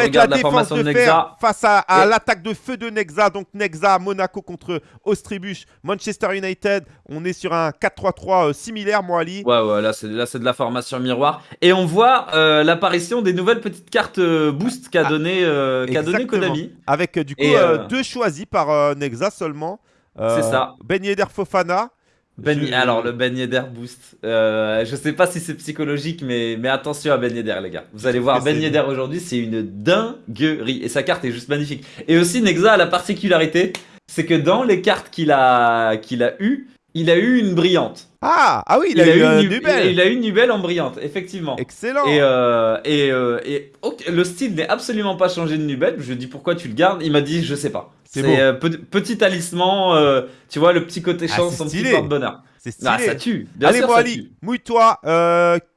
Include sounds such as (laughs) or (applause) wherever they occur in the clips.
Regarde la, formation de, Nexa. face à, l'attaque de feu de Nexa. Donc Nexa, Monaco contre Ostribush, Manchester United. On est sur un 4-3-3 euh, similaire, moi, Ali. Ouais, ouais, là, c'est de la formation miroir. Et on voit euh, l'apparition des nouvelles petites cartes euh, boost qu'a ah, donné, donné Konami. Avec du coup deux choisis par Nexa seulement. c'est ça. Ben Yedder Fofana ben, Alors, le Ben Yedder boost. Euh, je sais pas si c'est psychologique, mais, mais attention à Ben Yedder, les gars. Vous allez voir, Ben Yedder aujourd'hui, c'est une dinguerie. Et sa carte est juste magnifique. Et aussi, Nexa a la particularité, c'est que dans les cartes qu'il a, qu'il a eues, il a eu une brillante. Ah, ah oui, il, a, eu, une Nubel. Il a eu une Nubel en brillante, effectivement. Excellent. Et, euh, et, euh, et le style n'est absolument pas changé de Nubel. Je lui ai dit pourquoi tu le gardes. Il m'a dit je sais pas. C'est euh, petit euh, tu vois, le petit côté ah, chance, son petit porte-bonheur. C'est stylé. Ah, ça tue. Allez, moi, Ali, mouille-toi.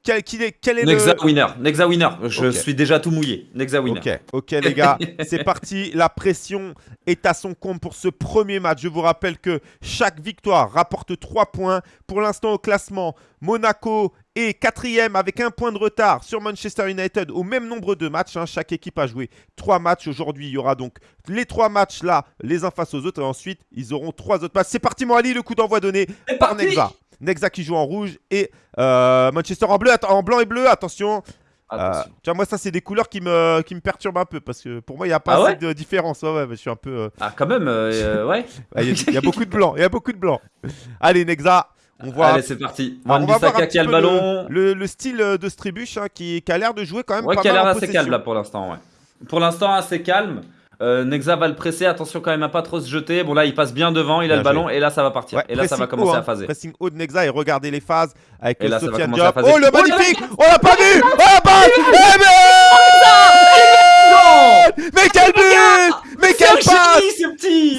Quel, est, quel est Nexa winner. Nexa winner. Je suis déjà tout mouillé. Nexa winner. Ok, ok, les gars. c'est parti. (laughs) La pression est à son compte pour ce premier match. Je vous rappelle que chaque victoire rapporte 3 points. Pour l'instant, au classement, Monaco et quatrième avec un point de retard sur Manchester United au même nombre de matchs. Hein. Chaque équipe a joué trois matchs. Aujourd'hui, il y aura donc les trois matchs là, les uns face aux autres. Et ensuite, ils auront trois autres matchs. C'est parti, mon Ali, le coup d'envoi donné par Nexa. Nexa qui joue en rouge et euh, Manchester en bleu, en blanc et bleu. Attention. Euh, moi, ça, c'est des couleurs qui me, qui me perturbent un peu parce que pour moi, il n'y a pas ah assez de différence. Ouais, je suis un peu. Euh, ah, quand même, (laughs) ouais. Il y, a beaucoup de blanc. Il y a beaucoup de blanc. Allez, Nexa. On voit... Allez, c'est parti. on va voir qui a le ballon. Le, style de Stribuche hein, qui, a l'air de jouer quand même ouais, qui a l'air assez calme là pour l'instant. Ouais. Pour l'instant, assez calme. Euh, Nexa va le presser, attention quand même à pas trop se jeter. Bon là il passe bien devant, il a le ballon et là ça va partir. et là ça va commencer à hein. phaser. Pressing haut de Nexa et regardez les phases avec et là, Sofiane Diop. Oh le magnifique On l'a pas vu Oh la balle Mais quel but Mais quel passe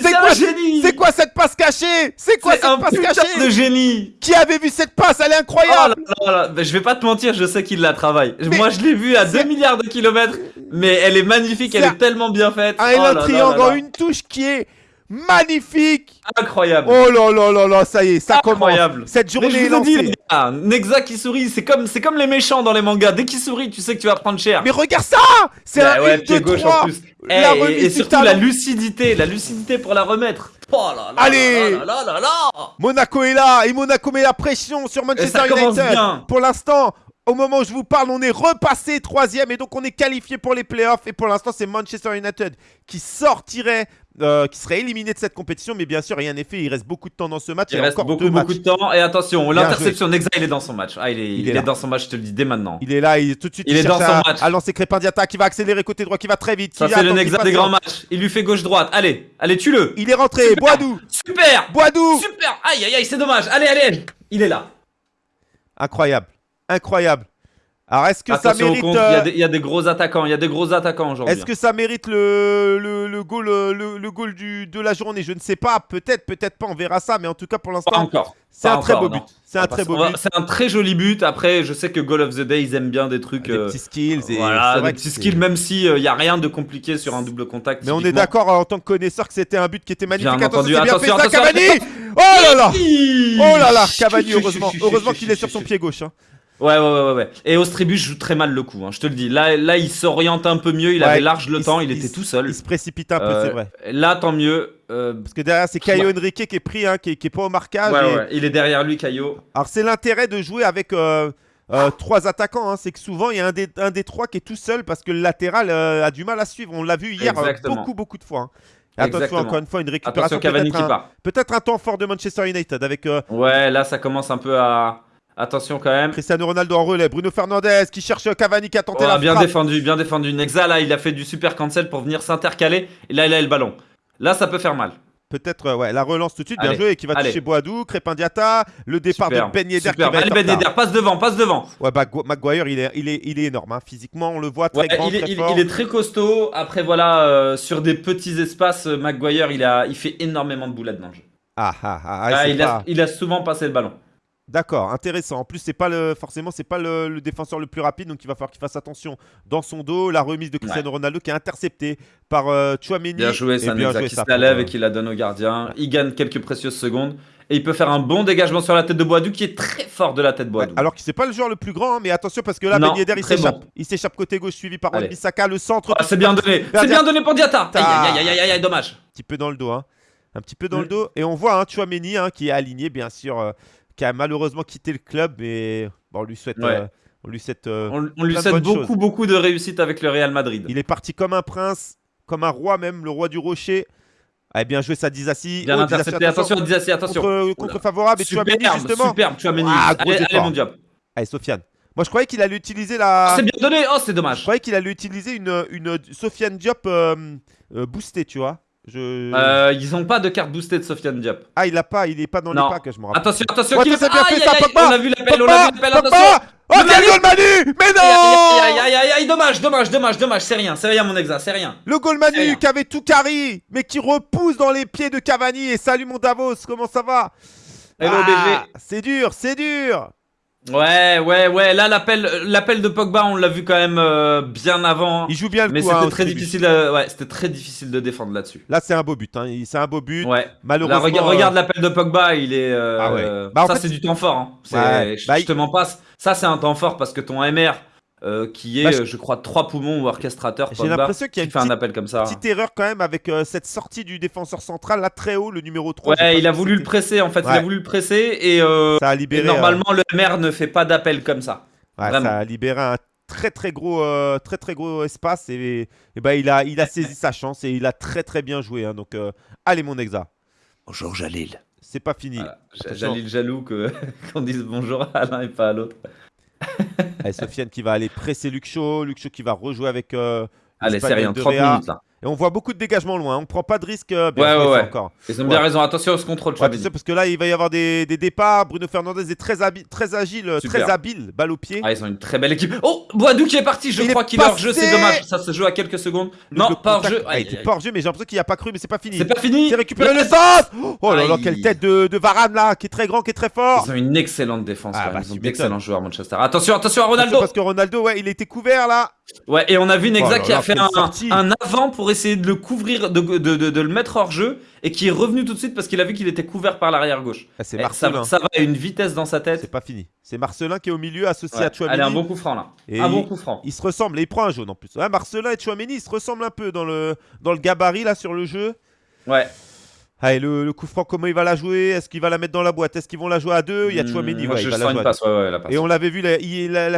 C'est quoi, génie C'est quoi cette passe cachée C'est quoi cette passe cachée de génie Qui avait vu cette passe Elle est incroyable oh Je vais pas te mentir, je sais qu'il la travaille. Moi je l'ai vu à 2 milliards de kilomètres, mais elle est magnifique, elle est tellement bien faite. Ah, elle a un oh triangle en une touche qui est magnifique! Incroyable. Oh là là là là, ça y est, ça Incroyable. commence Cette journée est lancée. Nexa qui sourit, c'est comme, comme les méchants dans les mangas, dès qu'ils sourient, tu sais que tu vas prendre cher. Mais regarde ça! C'est un ouais, pied gauche en plus. Et, surtout la lucidité, la lucidité pour la remettre. Oh là là Allez! là là là là. Monaco est là, et Monaco met la pression sur Manchester United. Pour l'instant, au moment où je vous parle, on est repassé troisième et donc on est qualifié pour les playoffs. Et pour l'instant, c'est Manchester United qui sortirait, euh, qui serait éliminé de cette compétition. Mais bien sûr, rien n'est fait. Il reste beaucoup de temps dans ce match. Il, reste encore beaucoup, beaucoup de temps. Et attention, l'interception d'Exa, il est dans son match. Ah, il est, il, est, dans son match, je te le dis dès maintenant. Il est là, il, tout de suite, il, est dans son à, match. à lancer Crépin Diata qui va accélérer côté droit, qui va très vite. Ça, c'est le Nexa des grands matchs. Il lui fait gauche-droite. Allez, allez, tue-le. Il est rentré. Boadou. Super. Boadou. Super. Aïe, aïe, aïe, c'est dommage. Allez, allez. Il est là. Incroyable. Incroyable. Alors, est-ce que ça mérite. Euh, il, y a des, gros attaquants, il y a des gros attaquants aujourd'hui. Est-ce que ça mérite le, le, le goal, le, le goal du, de la journée? Je ne sais pas, peut-être, peut-être pas, on verra ça, mais en tout cas pour l'instant. encore. C'est un, très beau but. C'est un très beau but. C'est un très joli but. Après, je sais que Goal of the Day, ils aiment bien des trucs. Des petits skills. Et voilà, des petits skills, même s'il n'y a rien de compliqué sur un double contact. Mais on est d'accord en tant que connaisseur que c'était un but qui était magnifique. Bien entendu. Bien fait, ça, Cavani Oh là là Oh là là Cavani, heureusement. Heureusement qu'il est sur son pied gauche. Hein. Ouais, ouais, ouais, ouais. Et Ostribus joue très mal le coup, hein, je te le dis. Là, là il s'oriente un peu mieux, il avait large le temps, il, était tout seul. Il se précipite un peu, c'est euh, vrai. Là, tant mieux. Euh, Parce que derrière, c'est Caio Enrique qui est pris, hein, qui, est, pas au marquage. Ouais, ouais, il est derrière lui, Caio. Alors, c'est l'intérêt de jouer avec euh, trois attaquants. Hein. C'est que souvent, il y a un des, un des trois qui est tout seul parce que le latéral a du mal à suivre. On l'a vu hier beaucoup, beaucoup de fois. Attention, encore une fois, une récupération. Peut-être un, un, temps fort de Manchester United avec. Ouais, là, ça commence un peu à. Attention quand même. Cristiano Ronaldo en relais. Bruno Fernandez qui cherche Cavani qui a tenté la Bien défendu, bien défendu. Nexa là, il a fait du super cancel pour venir s'intercaler. Et là, il a le ballon. Là, ça peut faire mal. Peut-être, euh, ouais, la relance tout de suite, bien joué, et qui va toucher Boadou, Crépin Diata, le départ de Ben Yedder qui va Allez, Ben Yedder, passe devant, passe devant. Ouais, bah, Maguire, il est, il est, il est énorme, hein. physiquement, on le voit très grand, il est, très il, fort. Il est très costaud, après voilà, euh, sur des petits espaces, euh, Maguire, il, a, il fait énormément de boulettes dans le jeu. Ah, ah, ah, ah il, a, il a souvent passé le ballon. D'accord, intéressant. En plus, c'est pas le forcément, c'est pas le, le défenseur le plus rapide, donc il va falloir qu'il fasse attention dans son dos. La remise de Cristiano Ronaldo qui est interceptée par euh, Chouameni. Bien joué, exact qui se la lève et qui la donne au gardien. Il gagne quelques précieuses secondes et il peut faire un bon dégagement sur la tête de Boadou qui est très fort de la tête de Boadou. alors qu'il c'est pas le joueur le plus grand, hein, mais attention parce que là, Ben Yedder il s'échappe. Il s'échappe côté gauche, suivi par Wan Bissaka, le centre. Ah, c'est bien donné, c'est bien donné pour Diata. Aïe, aïe, aïe, aïe, aïe, dommage. Un petit peu dans le dos, hein. Un petit peu dans le mm. dos. Et on voit hein, Chouameni hein, qui est aligné, bien sûr. Euh, qui a malheureusement quitté le club. Mais bon, on lui souhaite. Euh, on lui souhaite, euh, on, lui souhaite beaucoup, beaucoup de réussite avec le Real Madrid. Il est parti comme un prince, comme un roi même, le roi du rocher. a bien joué sa Dizassi. Bien oh, intercepté, attention, Dizassi, attention. Contre, contre favorable et Chouameni justement. Superbe, Chouameni. Ah, allez, allez, mon diable. Allez, Sofiane. Moi, je croyais qu'il allait utiliser la. Oh, c'est bien donné, oh, c'est dommage. Je croyais qu'il allait utiliser une, une Sofiane Diop euh, boostée, tu vois. Euh, ils ont pas de carte boostée de Sofiane Diop. Ah, il a pas, il est pas dans les packs, je me rappelle. Attention, attention, oh, bien fait ça, On a vu l'appel, on a vu l'appel, attention. Oh, quel goal Manu Mais non Aïe, aïe, aïe, aïe, dommage, dommage, dommage, dommage, c'est rien, c'est rien mon exa, c'est rien. Le goal Manu qui avait tout carry, mais qui repousse dans les pieds de Cavani. Et salut mon Davos, comment ça va? Hello ah, C'est dur, c'est dur Ouais, ouais, ouais. Là, l'appel, l'appel de Pogba, on l'a vu quand même euh, bien avant. Il joue bien le mais coup. Mais c'était hein, très difficile. Euh, ouais, c'était très difficile de défendre là-dessus. Là, c'est un beau but. Hein. C'est un beau but. Ouais. Malheureusement. Là, regarde, l'appel de Pogba. Il est. Euh, ah ouais. Bah, ça, c'est du temps fort. Hein. Ouais. Je, bah, te mens pas. Ça, c'est un temps fort parce que ton MR. Euh, qui est, bah, je... crois, trois poumons ou orchestrateur. J'ai l'impression qu'il y a une petite, un appel comme ça. petite erreur quand même avec euh, cette sortie du défenseur central là très haut, le numéro 3. Ouais, il a voulu le presser en fait, il a voulu le presser et, euh, ça a libéré, normalement le maire ne fait pas d'appel comme ça. Ouais, ça a libéré un très très gros très très gros espace et, et bah, il a il a saisi sa chance et il a très très bien joué hein, donc allez mon exa. Bonjour Jalil. C'est pas fini. Jalil jaloux (laughs) qu'on dise bonjour à l'un et pas à l'autre. (laughs) Allez, Sofiane qui va aller presser Luke Shaw. Luke Shaw qui va rejouer avec. Euh, Allez, c'est rien, 30 minutes là. Et on voit beaucoup de dégagements loin. On prend pas de risque. Euh, bien ouais, ouais, ouais. Encore. Ils ont bien raison. Attention à ce contrôle. Ouais, parce que là, il va y avoir des, des départs. Bruno Fernandez est très, très agile, euh, très habile. Balle au pied. Ah, ils ont une très belle équipe. Oh, Boadou qui est parti. Je crois qu'il est hors jeu. C'est dommage. Ça se joue à quelques secondes. non, pas hors jeu. Ah, il était pas hors jeu, mais j'ai l'impression qu'il a pas cru. Mais c'est pas fini. C'est pas fini. C'est récupéré le sens. Oh là là, quelle tête de, de Varane là, qui est très grand, qui est très fort. Ils ont une excellente défense. Ah, bah, ils ont d'excellents joueurs, Manchester. Attention, attention à Ronaldo. Parce que Ronaldo, ouais, il était couvert là. Ouais, et on a vu Nexa oh qui a fait un avant pour essayer de le couvrir de, le mettre hors jeu et qui est revenu tout de suite parce qu'il a vu qu'il était couvert par l'arrière gauche. Ah, c'est Marcelin. Ça, va à une vitesse dans sa tête. C'est pas fini. C'est Marcelin qui est au milieu associé à Chouameni. Allez, un bon coup franc là. un bon coup franc. Il se ressemble et il prend un jaune en plus. Marcelin et Chouameni, ils se ressemblent un peu dans le, dans le gabarit là sur le jeu. Ouais. Allez, le, coup franc, comment il va la jouer? Est-ce qu'il va la mettre dans la boîte? Est-ce qu'ils vont la jouer à deux? Il y a Chouameni, ouais, jouer. Et on l'avait vu la,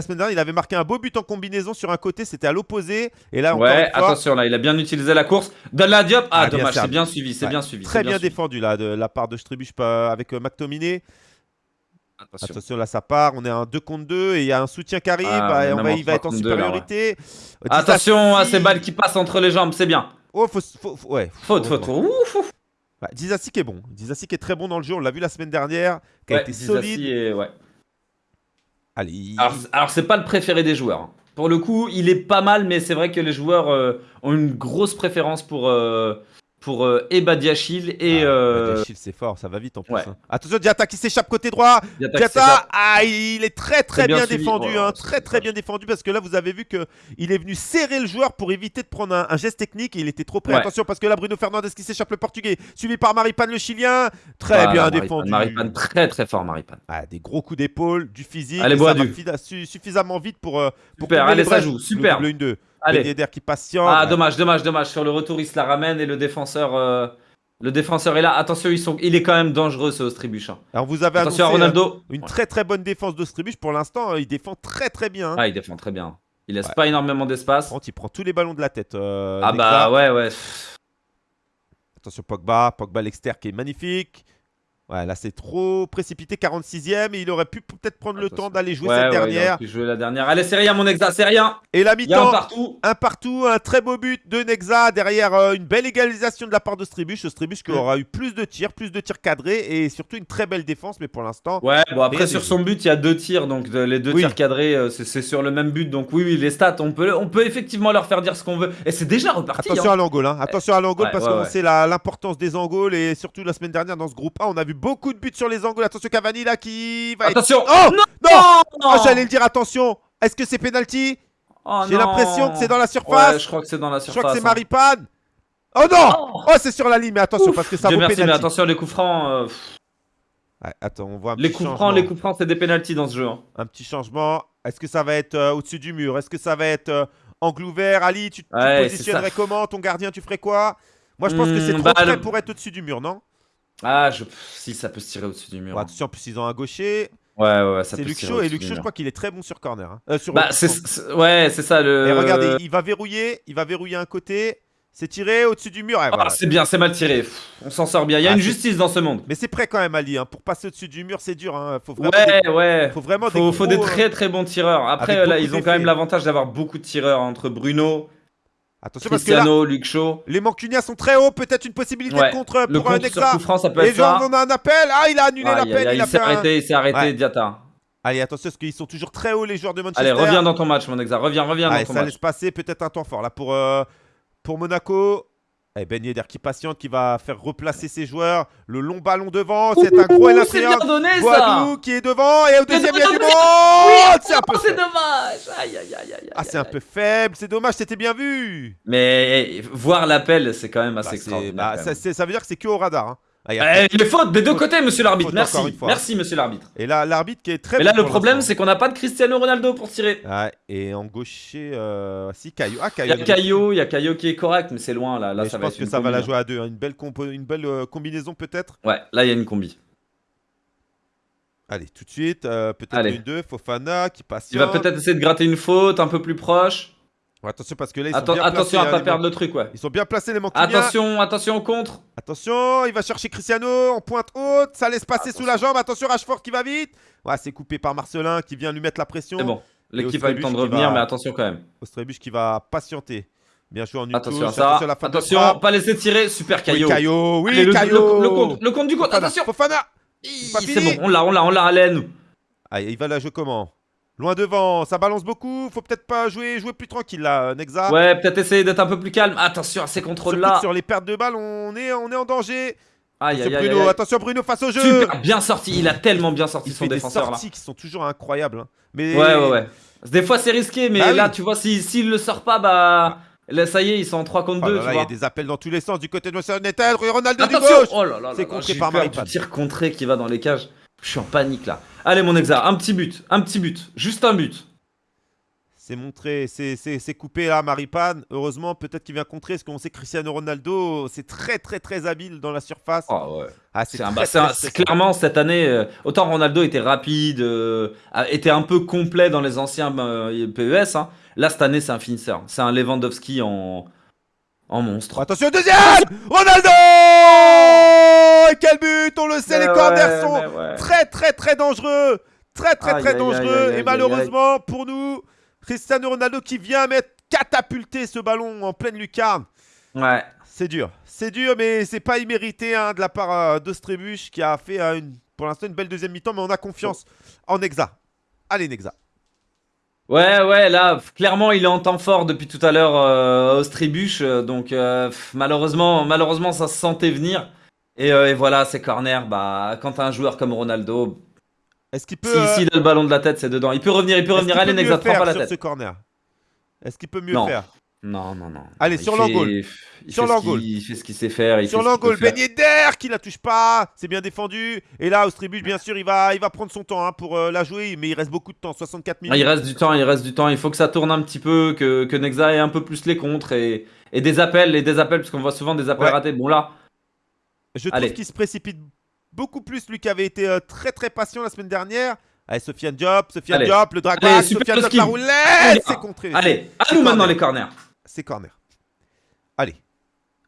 semaine dernière, il avait marqué un beau but en combinaison sur un côté, c'était à l'opposé. Et là, ouais, attention, là, il a bien utilisé la course. Donne la Diop. Ah, ah dommage, c'est bien suivi, c'est bien suivi. Très bien, défendu là, de la part de Stribuch avec euh, McTominay. Attention. là ça part, on est en 2 contre 2 et il y a un soutien qui arrive, ah, on va, il va être en supériorité. Attention à ces balles qui passent entre les jambes, c'est bien. Oh, faut, ouais. Faute, faute. Ouf, ouf. Bah, est bon. Dizassi est très bon dans le jeu. On l'a vu la semaine dernière. Qui a été solide. ouais. Allez. Alors, c'est pas le préféré des joueurs. Hein. Pour le coup, il est pas mal, mais c'est vrai que les joueurs euh, ont une grosse préférence pour, euh, pour euh, Eba Diachil et. Ah, euh... c'est fort, ça va vite en plus. Hein. Attention, Diata qui s'échappe côté droit. Diata, ah, il est très très bien, défendu, hein, très très bien défendu parce que là vous avez vu que il est venu serrer le joueur pour éviter de prendre un, geste technique et il était trop près. Attention parce que là Bruno Fernandez qui s'échappe le portugais, suivi par Maripane le chilien, très bien défendu. Maripane très très fort Maripane. Ah, des gros coups d'épaule, du physique, Allez, ça va suffisamment vite pour, euh, pour super, allez ça joue, super. Le 1-2. Allez. qui patiente. Ah, dommage, dommage, dommage. Sur le retour, il se la ramène et le défenseur. Le défenseur est là. Attention, ils sont... il est quand même dangereux ce Ostribuch. Hein. Alors vous avez Attention à Ronaldo. une très très bonne défense d'Ostribuch. Pour l'instant, euh, il défend très très bien. Hein. Ah, il défend très bien. Il laisse pas énormément d'espace. Il prend tous les ballons de la tête. Euh, ah bah ouais, ouais. Attention Pogba. Pogba l'extérieur qui est magnifique. Ouais, là c'est trop précipité, 46ème, et il aurait pu peut-être prendre le temps d'aller jouer cette dernière. Il jouer la dernière. Allez, c'est rien mon Nexa, c'est rien. Et la mi-temps, un partout. un partout, un très beau but de Nexa derrière euh, une belle égalisation de la part de Stribuch. Stribuch qui mm. aura eu plus de tirs, plus de tirs cadrés et surtout une très belle défense, mais pour l'instant. Ouais, bon après sur son but, il y a deux tirs, donc les deux tirs cadrés, euh, c'est sur le même but. Donc oui, oui, les stats, on peut, on peut effectivement leur faire dire ce qu'on veut. Et c'est déjà reparti. Attention hein. à l'angole, hein. attention à l'angole parce qu'on sait l'importance des angoles et surtout la semaine dernière dans ce groupe A, on a vu beaucoup de buts sur les angles. Attention Cavani là qui va être... Attention Oh Non Non Oh, j'allais le dire, attention Est-ce que c'est penalty Oh, J'ai l'impression que c'est dans la surface. Ouais, je crois que c'est dans la Je surface. crois que c'est hein. Maripane. Oh non Oh. Oh, c'est sur la ligne, mais attention parce que ça vaut merci, mais attention, les coups francs. euh, Ouais, attends, on voit un les petit coups changement. francs, les coups francs, c'est des pénalties dans ce jeu. hein. Un petit changement. Est-ce que ça va être euh, au-dessus du mur? Est-ce que ça va être euh, angle ouvert? Ali, tu, tu te Ouais, c'est positionnerais comment? Ton gardien, tu ferais quoi? Moi, je pense que c'est Hmm, trop bah, près le- pour être au-dessus du mur, non? Ah, je... si, ça peut se tirer au-dessus du mur. Bon, hein. Attention, en plus, ils ont un gaucher. Ouais, ouais, ça C'est peut Luc se tirer Shaw. Et Shaw, je crois qu'il est très bon sur corner. hein. Euh, sur Bah, Ouais, c'est ça le. Et regardez, il va verrouiller. Il va verrouiller un côté. C'est tiré au-dessus du mur. Ah, c'est bien, c'est mal tiré. Pff, On s'en sort bien. Il y a Ah, une justice dans ce monde. Mais c'est prêt quand même, Ali. hein. Pour passer au-dessus du mur, c'est dur. Hein. Faut vraiment Ouais, des... ouais. Faut vraiment Faut, des faut des très très bons tireurs. Après, là, ils ont quand même l'avantage d'avoir beaucoup de tireurs entre Bruno, Attention parce que là, Shaw. les Mancunias sont très hauts. Peut-être une possibilité Ouais. de contre Le pour un Nexa. coup franc, ça peut Et être ça. Jean, on a un appel. Ah, il a annulé aïe, l'appel. Il a il s'est arrêté, il s'est arrêté, Ouais. Diata. Allez, attention parce qu'ils sont toujours très hauts, les joueurs de Manchester. Allez, reviens dans ton match, mon exa. Reviens, reviens Allez, dans ton ça match. laisse passer peut-être un temps fort là pour, euh, pour Monaco. Et Ben Yedder qui patiente, qui va faire replacer ses joueurs. Le long ballon devant, c'est un gros Ouh, L1 C'est bien triangle. donné ça Boadou qui est devant et au deuxième il y a du monde C'est un peu Oh, c'est dommage Aïe, aïe, aïe, aïe, Ah, c'est un peu faible, c'est dommage, c'était bien vu. Mais eh, voir l'appel, c'est quand même assez Bah, extraordinaire. bah, quand ça, veut dire que c'est que au radar. Hein. Ah, il Eh, les fautes des deux Faute- côtés, monsieur l'arbitre. faute Merci. Merci, monsieur l'arbitre. Et là, l'arbitre qui est très Mais bon là, le problème, c'est qu'on n'a pas de Cristiano Ronaldo pour tirer. Ouais, et en gaucher, euh, si Caillou. Ah, Il y a Caillou. Caillot, il y a Caillot qui est correct, mais c'est loin là. Là, Mais ça je va pense être que ça va la combi, jouer à deux. hein. Une belle, compo- une belle euh, combinaison peut-être. hein. Ouais, là, il y a une combi. Allez, tout de suite. euh, peut-être une deux. Fofana qui passe. Il va peut-être essayer de gratter une faute un peu plus proche. Attention parce que là, ils sont Atten- bien attention placés, à hein, pas les perdre le truc, ouais. Ils sont bien placés les Mancuniens. Attention, attention au contre. Attention, il va chercher Cristiano en pointe haute. Ça laisse passer sous la jambe. Attention, Rashford qui va vite. Ouais, c'est coupé par Marcelin qui vient lui mettre la pression. C'est bon. L'équipe a eu le temps de revenir, va- mais attention quand même. Ostrebuch qui va patienter. Bien joué en une Attention à ça. Attention à la fin Attention, pas laisser tirer. Super Caillot. Oui, Caillot. Oui, Allez, le, Caillot. le- le compte, le compte du compte. Fofana. Attention. Fofana. C'est bon, on l'a, on l'a, on l'a à l'aine. Allez, il va la jouer comment Loin devant, ça balance beaucoup. Faut peut-être pas jouer, jouer plus tranquille là, Nexa. Ouais, peut-être essayer d'être un peu plus calme. Attention à ces contrôles là. sur les pertes de balles, on est, on est en danger. Aïe, aïe, Bruno, aïe. attention Bruno face au jeu. Super bien sorti. Il a tellement bien sorti Il son fait des là. sorties qui sont toujours incroyables. hein. Mais Ouais, ouais, ouais. Des fois c'est risqué, mais Bah oui. là tu vois, s'il s'il le sort pas, bah. Là, ça y est, ils sont en 3 contre Oh 2. là tu là, il y a des appels dans tous les sens du côté de Manchester United. Ronaldo du Attention gauche. Oh là là là C'est contré par du tir contré qui va dans les cages. Je suis en panique là. Allez mon exa, un petit but, un petit but, juste un but. C'est montré, c'est c'est- c'est coupé là, Maripane. Heureusement, peut-être qu'il vient contrer, parce qu'on sait que Cristiano Ronaldo, c'est très très très habile dans la surface. Oh ouais. Ah, C'est bah, clairement cette année, euh, autant Ronaldo était rapide, euh, était un peu complet dans les anciens euh, PES. hein. Là cette année c'est un finisseur, c'est un Lewandowski en, en monstre. Attention, deuxième Ronaldo Et Quel but On le sait, les corners ouais, sont mais ouais. très très très dangereux Très très très dangereux Et malheureusement pour nous, Cristiano Ronaldo qui vient mettre catapulter ce ballon en pleine lucarne. Ouais. C'est dur, c'est dur, mais c'est pas immérité hein, de la part euh, qui a fait euh, une, pour l'instant une belle deuxième mi-temps, mais on a confiance en Nexa. Allez Nexa. Ouais, ouais, là, clairement, il est en temps fort depuis tout à l'heure, euh, euh, donc euh, pff, malheureusement, malheureusement, ça se sentait venir. Et, euh, et voilà, ces corners, bah, quand t'as un joueur comme Ronaldo, Est-ce qu'il peut, si, euh, s'il a le ballon de la tête, c'est dedans. Il peut revenir, il peut revenir. Allez, Nexa, prends pas la tête. ce corner? Est-ce qu'il peut mieux Non. faire? Non, non, non. Allez, Il sur l'angle. Il Sur l'angle. Il fait ce qu'il sait faire. Il Sur l'angle. Ben Yedder qui la touche pas, c'est bien défendu. Et là, Ostribuch, bien sûr, il va, il va prendre son temps hein, pour euh, la jouer, mais il reste beaucoup de temps, 64 Ah, minutes. il reste du temps, il reste du temps. Il faut que ça tourne un petit peu, que, que Nexa ait un peu plus les contres et, et des appels, et des appels, parce qu'on voit souvent des appels Ouais. ratés. Bon, là, Je trouve qu'il se précipite beaucoup plus, lui qui avait été euh, très très patient la semaine dernière. Allez, Sofiane Diop, Sofiane Allez. Diop, le dragon, Sofiane Diop, la roulette, c'est contré. allez, à nous maintenant les corners. C'est corner. Allez.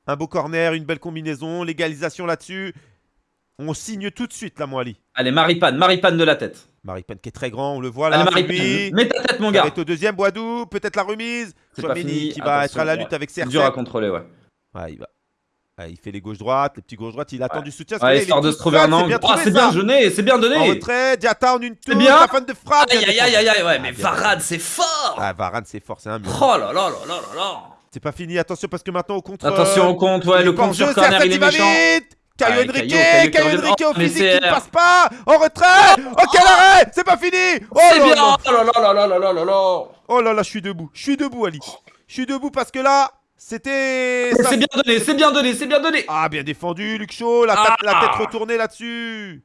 Un beau corner, une belle combinaison, légalisation là-dessus. On signe tout de suite, là, Moali. Allez, Maripane, Maripane de la tête. Maripane qui est très grand, on le voit là. Allez. Maripane, mets ta tête, mon gars. va être au deuxième, Boadou, peut-être la remise. C'est pas Chouameni fini, qui va être à la ouais. lutte avec CR7. dur à contrôler, ouais. Ouais, il va. Ouais, il fait les gauches-droites, les petits gauches-droites, il attend Ouais. du soutien. Ouais, histoire de se trouver un c'est angle. bien Oh, trouvé, c'est bien donné, c'est bien En retrait, Diata en une touche, bien. la fin de frappe. Aïe, aïe, aïe, aïe, aïe, ouais, mais bien Varane, c'est fort. Ah, Varane, c'est fort, c'est un mur. Oh là là là là là là. C'est pas fini, attention parce que maintenant au contre. Attention euh, au compte, ouais, le jeu, sur corner, CR7, il est méchant. Caio Henrique, Caio, Caio, Henrique oh, au physique qui ne passe pas En retrait Oh quel arrêt C'est pas fini Oh C'est là bien là. Oh là là là là là là là là Oh là là, je suis debout. Je suis debout, Ali. Je suis debout parce que là, c'était. ça- C'est bien donné, c'est bien donné, c'est bien donné Ah, bien défendu, Luc Shaw. La, Ah. tête- la tête retournée là-dessus.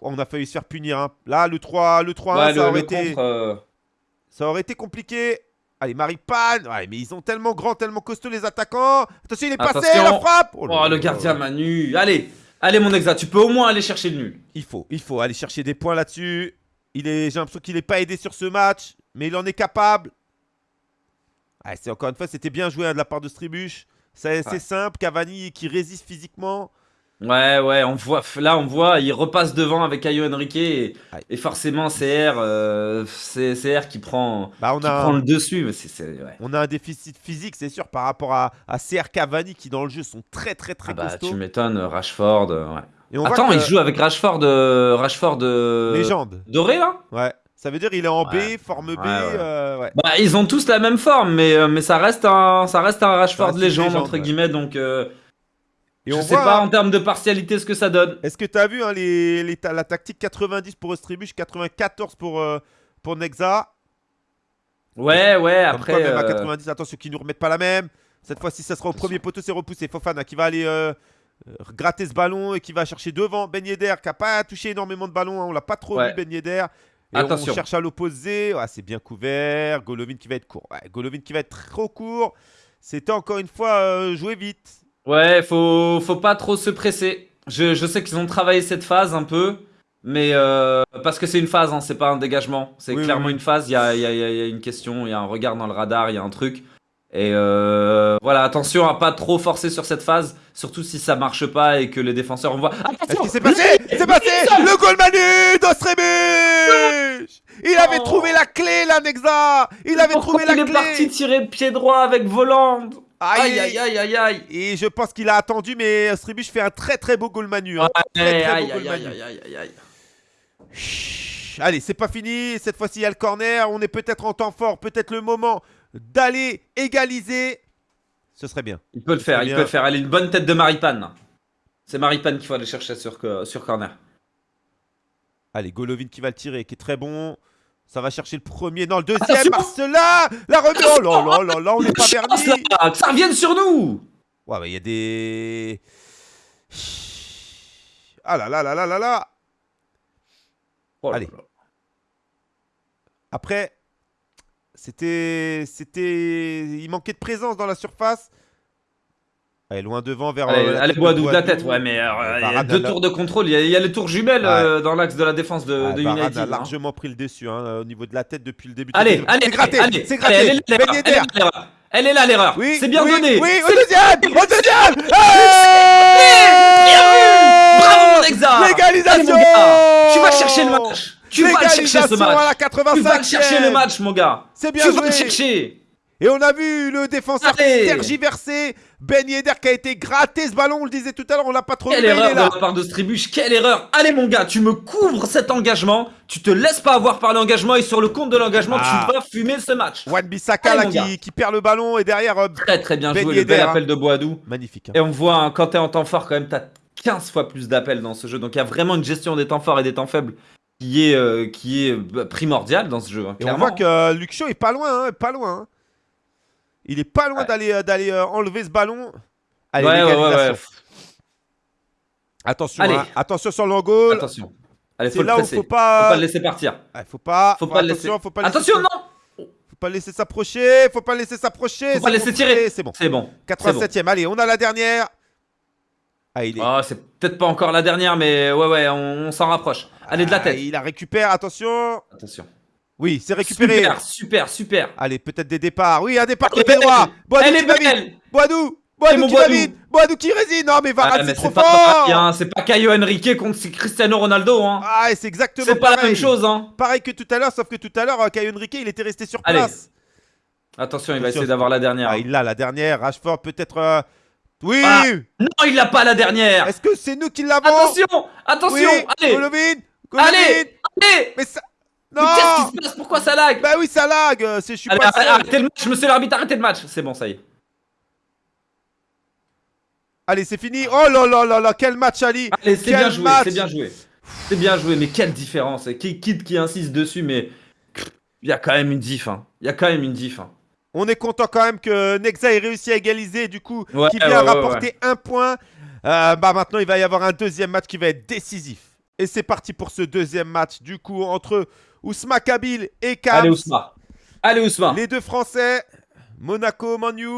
On a failli se faire punir. hein. Là, le 3, le 3 Ouais, ça, le, aurait le été, contre... euh, ça aurait été compliqué. Allez, Maripane. Ouais, mais ils sont tellement grands, tellement costauds, les attaquants. Attention, il est passé, la frappe. Oh, là le gardien. Manu Allez Allez, mon exa, tu peux au moins aller chercher le nul. Il faut, il faut aller chercher des points là-dessus. Il est, j'ai l'impression qu'il n'est pas aidé sur ce match, mais il en est capable. Ah, c'est encore une fois, c'était bien joué hein, de la part de Stribuche. C'est Ouais. simple, Cavani qui résiste physiquement. Ouais, ouais, on voit, là on voit, il repasse devant avec Caio Henrique et, forcément CR, euh, CR qui prend, Bah, on qui a, prend le dessus. mais ouais. on a un déficit physique, c'est sûr, par rapport à, à CR Cavani qui dans le jeu sont très très très Ah bah, costauds. tu m'étonnes, Rashford. euh, ouais. Et on voit Attends, que- il joue avec Rashford, euh, Rashford légende. doré là? Ouais. Ça veut dire il est en Ouais. B, forme B. Ouais, euh, ouais. Bah, ils ont tous la même forme, mais, euh, mais ça reste un, ça reste un Rashford légende, légende, entre ouais. guillemets, donc euh, Et je on sais voit, pas en termes de partialité ce que ça donne. Est-ce que tu as vu hein, les, les ta- la tactique 90 pour Ostribuche, 94 pour, euh, pour Nexa? Ouais, ouais, Comme après. quoi, même à euh, 90, attention qu'ils nous remettent pas la même. Cette fois-ci, ça sera au premier poteau, c'est repoussé. Fofana qui va aller euh, gratter ce ballon et qui va chercher devant Ben Yedder qui a pas touché énormément de ballons. hein, on l'a pas trop Ouais. vu Ben Yedder. Et Attention. on cherche à l'opposé. Ouais, c'est bien couvert. Golovin qui va être court. Ouais, Golovin qui va être trop court. C'était encore une fois euh, jouer vite. Ouais, faut, faut pas trop se presser. Je, je sais qu'ils ont travaillé cette phase un peu, mais euh, parce que c'est une phase, hein, c'est pas un dégagement. C'est Oui, clairement oui, une phase. Il y a, y a- il y a- il y a une question, il y a un regard dans le radar, il y a un truc. Et euh, voilà, attention à pas trop forcer sur cette phase, surtout si ça marche pas et que les défenseurs. Est-ce Attention, s'est passé C'est passé Le goal Manu d'Ostrebuch Il avait Oh. trouvé la clé, la Nexa Il avait trouvé la il est clé parti tirer pied droit avec Voland Aïe, Aïe aïe aïe aïe. Et je pense qu'il a attendu, mais Ostribuch fait un très très beau goal Manu. hein. Très, Aïe très aïe beau aïe goal aïe Manu. aïe aïe aïe. Chut. Allez, c'est pas fini. Cette fois-ci, il y a le corner. On est peut-être en temps fort. Peut-être le moment d'aller égaliser. Ce serait bien. Il peut le faire, il bien. peut le faire. Allez, une bonne tête de Maripane. C'est Maripane qu'il faut aller chercher sur, co- sur corner. Allez, Golovin qui va le tirer, qui est très bon. Ça va chercher le premier. Non, le deuxième. Marcelin La remise. Oh là là là là, on n'est pas que ça revienne sur nous Ouais, bah, il y a des. Ah là là là là là là. Oh là Allez. là. Après, c'était. C'était. Il manquait de présence dans la surface. Allez, loin devant, vers. euh, Allez, la allez tête Boadou, de la tête. Ouais, mais euh, il y a deux tours de contrôle. Il y a, il y a les tours jumelles Ouais. euh, dans l'axe de la défense de, Ah, de United. a hein. largement pris le dessus hein, au niveau de la tête depuis le début. Allez, allez, C'est gratté, allez, c'est gratté. est là, l'erreur, Yedder. elle est là, l'erreur. Elle est là l'erreur. Oui, c'est bien oui, donné. Oui, au deuxième Au deuxième Bien vu Bravo mon Exa Légalisation Tu vas chercher le match. Tu vas le chercher ce à match. la 85 Tu vas le chercher le match, mon gars. C'est bien Tu vas le chercher. Et on a vu le défenseur Allez. tergiversé. Ben Yedder qui a été gratté ce ballon, on le disait tout à l'heure, on l'a pas trouvé, Quelle erreur de la part de Stribuche, quelle erreur Allez mon gars, tu me couvres cet engagement, tu te laisses pas avoir par l'engagement et sur le compte de l'engagement, Ah. tu vas fumer ce match. Wan Bissaka là, qui, qui perd le ballon et derrière... euh, Très très bien Ben joué, le Yedder, bel hein. appel de Boadou. Magnifique. hein. Et on voit, hein, quand t'es en temps fort, quand même, t'as 15 fois plus d'appels dans ce jeu. Donc il y a vraiment une gestion des temps forts et des temps faibles qui est, euh, qui est euh, primordiale dans ce jeu. hein, Et on voit que euh, Luke Shaw est pas loin, hein, pas loin. hein. Il est pas loin Ouais. d'aller euh, d'aller euh, enlever ce ballon. Allez, Ouais, ouais. Attention, Allez. hein, attention sur l'angle. Attention. Allez, faut le là où presser. faut Faut pas... pas le laisser partir. Ouais, faut pas... Faut pas le attention, laisser. faut pas laisser... Attention, non Faut pas laisser s'approcher, faut pas laisser s'approcher. Faut pas laisser tirer. C'est bon. C'est bon. c'est bon. 87ème, allez, on a la dernière. Ah, il est... Oh, c'est peut-être pas encore la dernière, mais ouais, ouais, on, on s'en rapproche. Allez, de la Ah, tête. il la récupère, attention. Attention. Oui, c'est récupéré. Super, super, super. Allez, peut-être des départs. Oui, un départ côté droit. Boadou Elle qui est belle. Boadou. Boadou qui va Boadou. qui réside. Non, mais Ah, Varane, mais c'est trop fort. hein, C'est pas Caio Henrique contre Cristiano Ronaldo. Hein. Ah, c'est exactement c'est pas la même chose. Hein. Pareil que tout à l'heure, sauf que tout à l'heure, euh, Caio Henrique, il était resté sur Allez. place. Attention, il va essayer d'avoir la dernière. Ah, il l'a, la dernière. Rashford, peut-être... Oui Ah. Non, il a pas la dernière. Est-ce que c'est nous qui l'avons Attention, Oui, attention. Allez, Golovin Golovin allez, allez. Mais ça... Non Qu'est-ce qui se passe? Pourquoi ça lag? Bah oui, ça lag euh, c'est- Je suis Allez, pas arrêtez, arrêtez le match, monsieur l'arbitre, arrêtez le match. C'est bon, ça y est. Allez, c'est fini. Oh là là là là, quel match, Ali. Allez, c'est bien joué, c'est bien joué. C'est bien joué, mais quelle différence. Kid qui insiste dessus, mais il y a quand même une diff. hein. Il y a quand même une diff. hein. On est content quand même que Nexa ait réussi à égaliser, du coup, Ouais, qui vient ouais, ouais, rapporter un point. Euh, bah maintenant, il va y avoir un deuxième match qui va être décisif. Et c'est parti pour ce deuxième match, du coup, entre Ousma Kabil et Kams. Allez, Ousma. Allez, Ousma. Les deux Français, Monaco, Manu.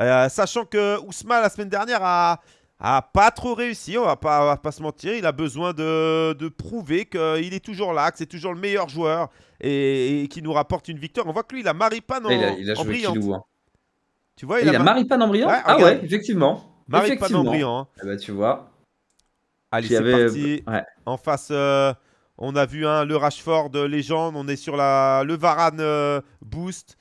Euh, sachant que Ousma, la semaine dernière, a, a pas trop réussi, on va pas, on va pas se mentir. Il a besoin de, de prouver qu'il est toujours là, que c'est toujours le meilleur joueur et, et qu'il nous rapporte une victoire. On voit que lui, il a Maripane en, il a, il a en brillante. Kilou, hein. Tu vois, Il, a Ma- Maripane en brillant Ouais, Ah ouais, effectivement. Maripane en brillant. hein. Eh ben, tu vois. Allez, Qui c'est avait- parti. ouais. En face, euh, on a vu hein, le Rashford euh, légende. On est sur la, le Varane euh, boost.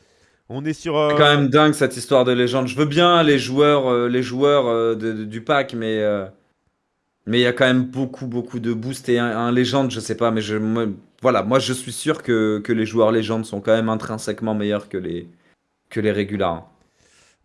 On est sur. euh, C'est quand même dingue cette histoire de légende. Je veux bien les joueurs, les joueurs de- de- du pack, mais mais il y a quand même beaucoup beaucoup de boost et un, un légende, je sais pas, mais je moi- voilà, moi je suis sûr que, que les joueurs légendes sont quand même intrinsèquement meilleurs que les que les régulars. hein.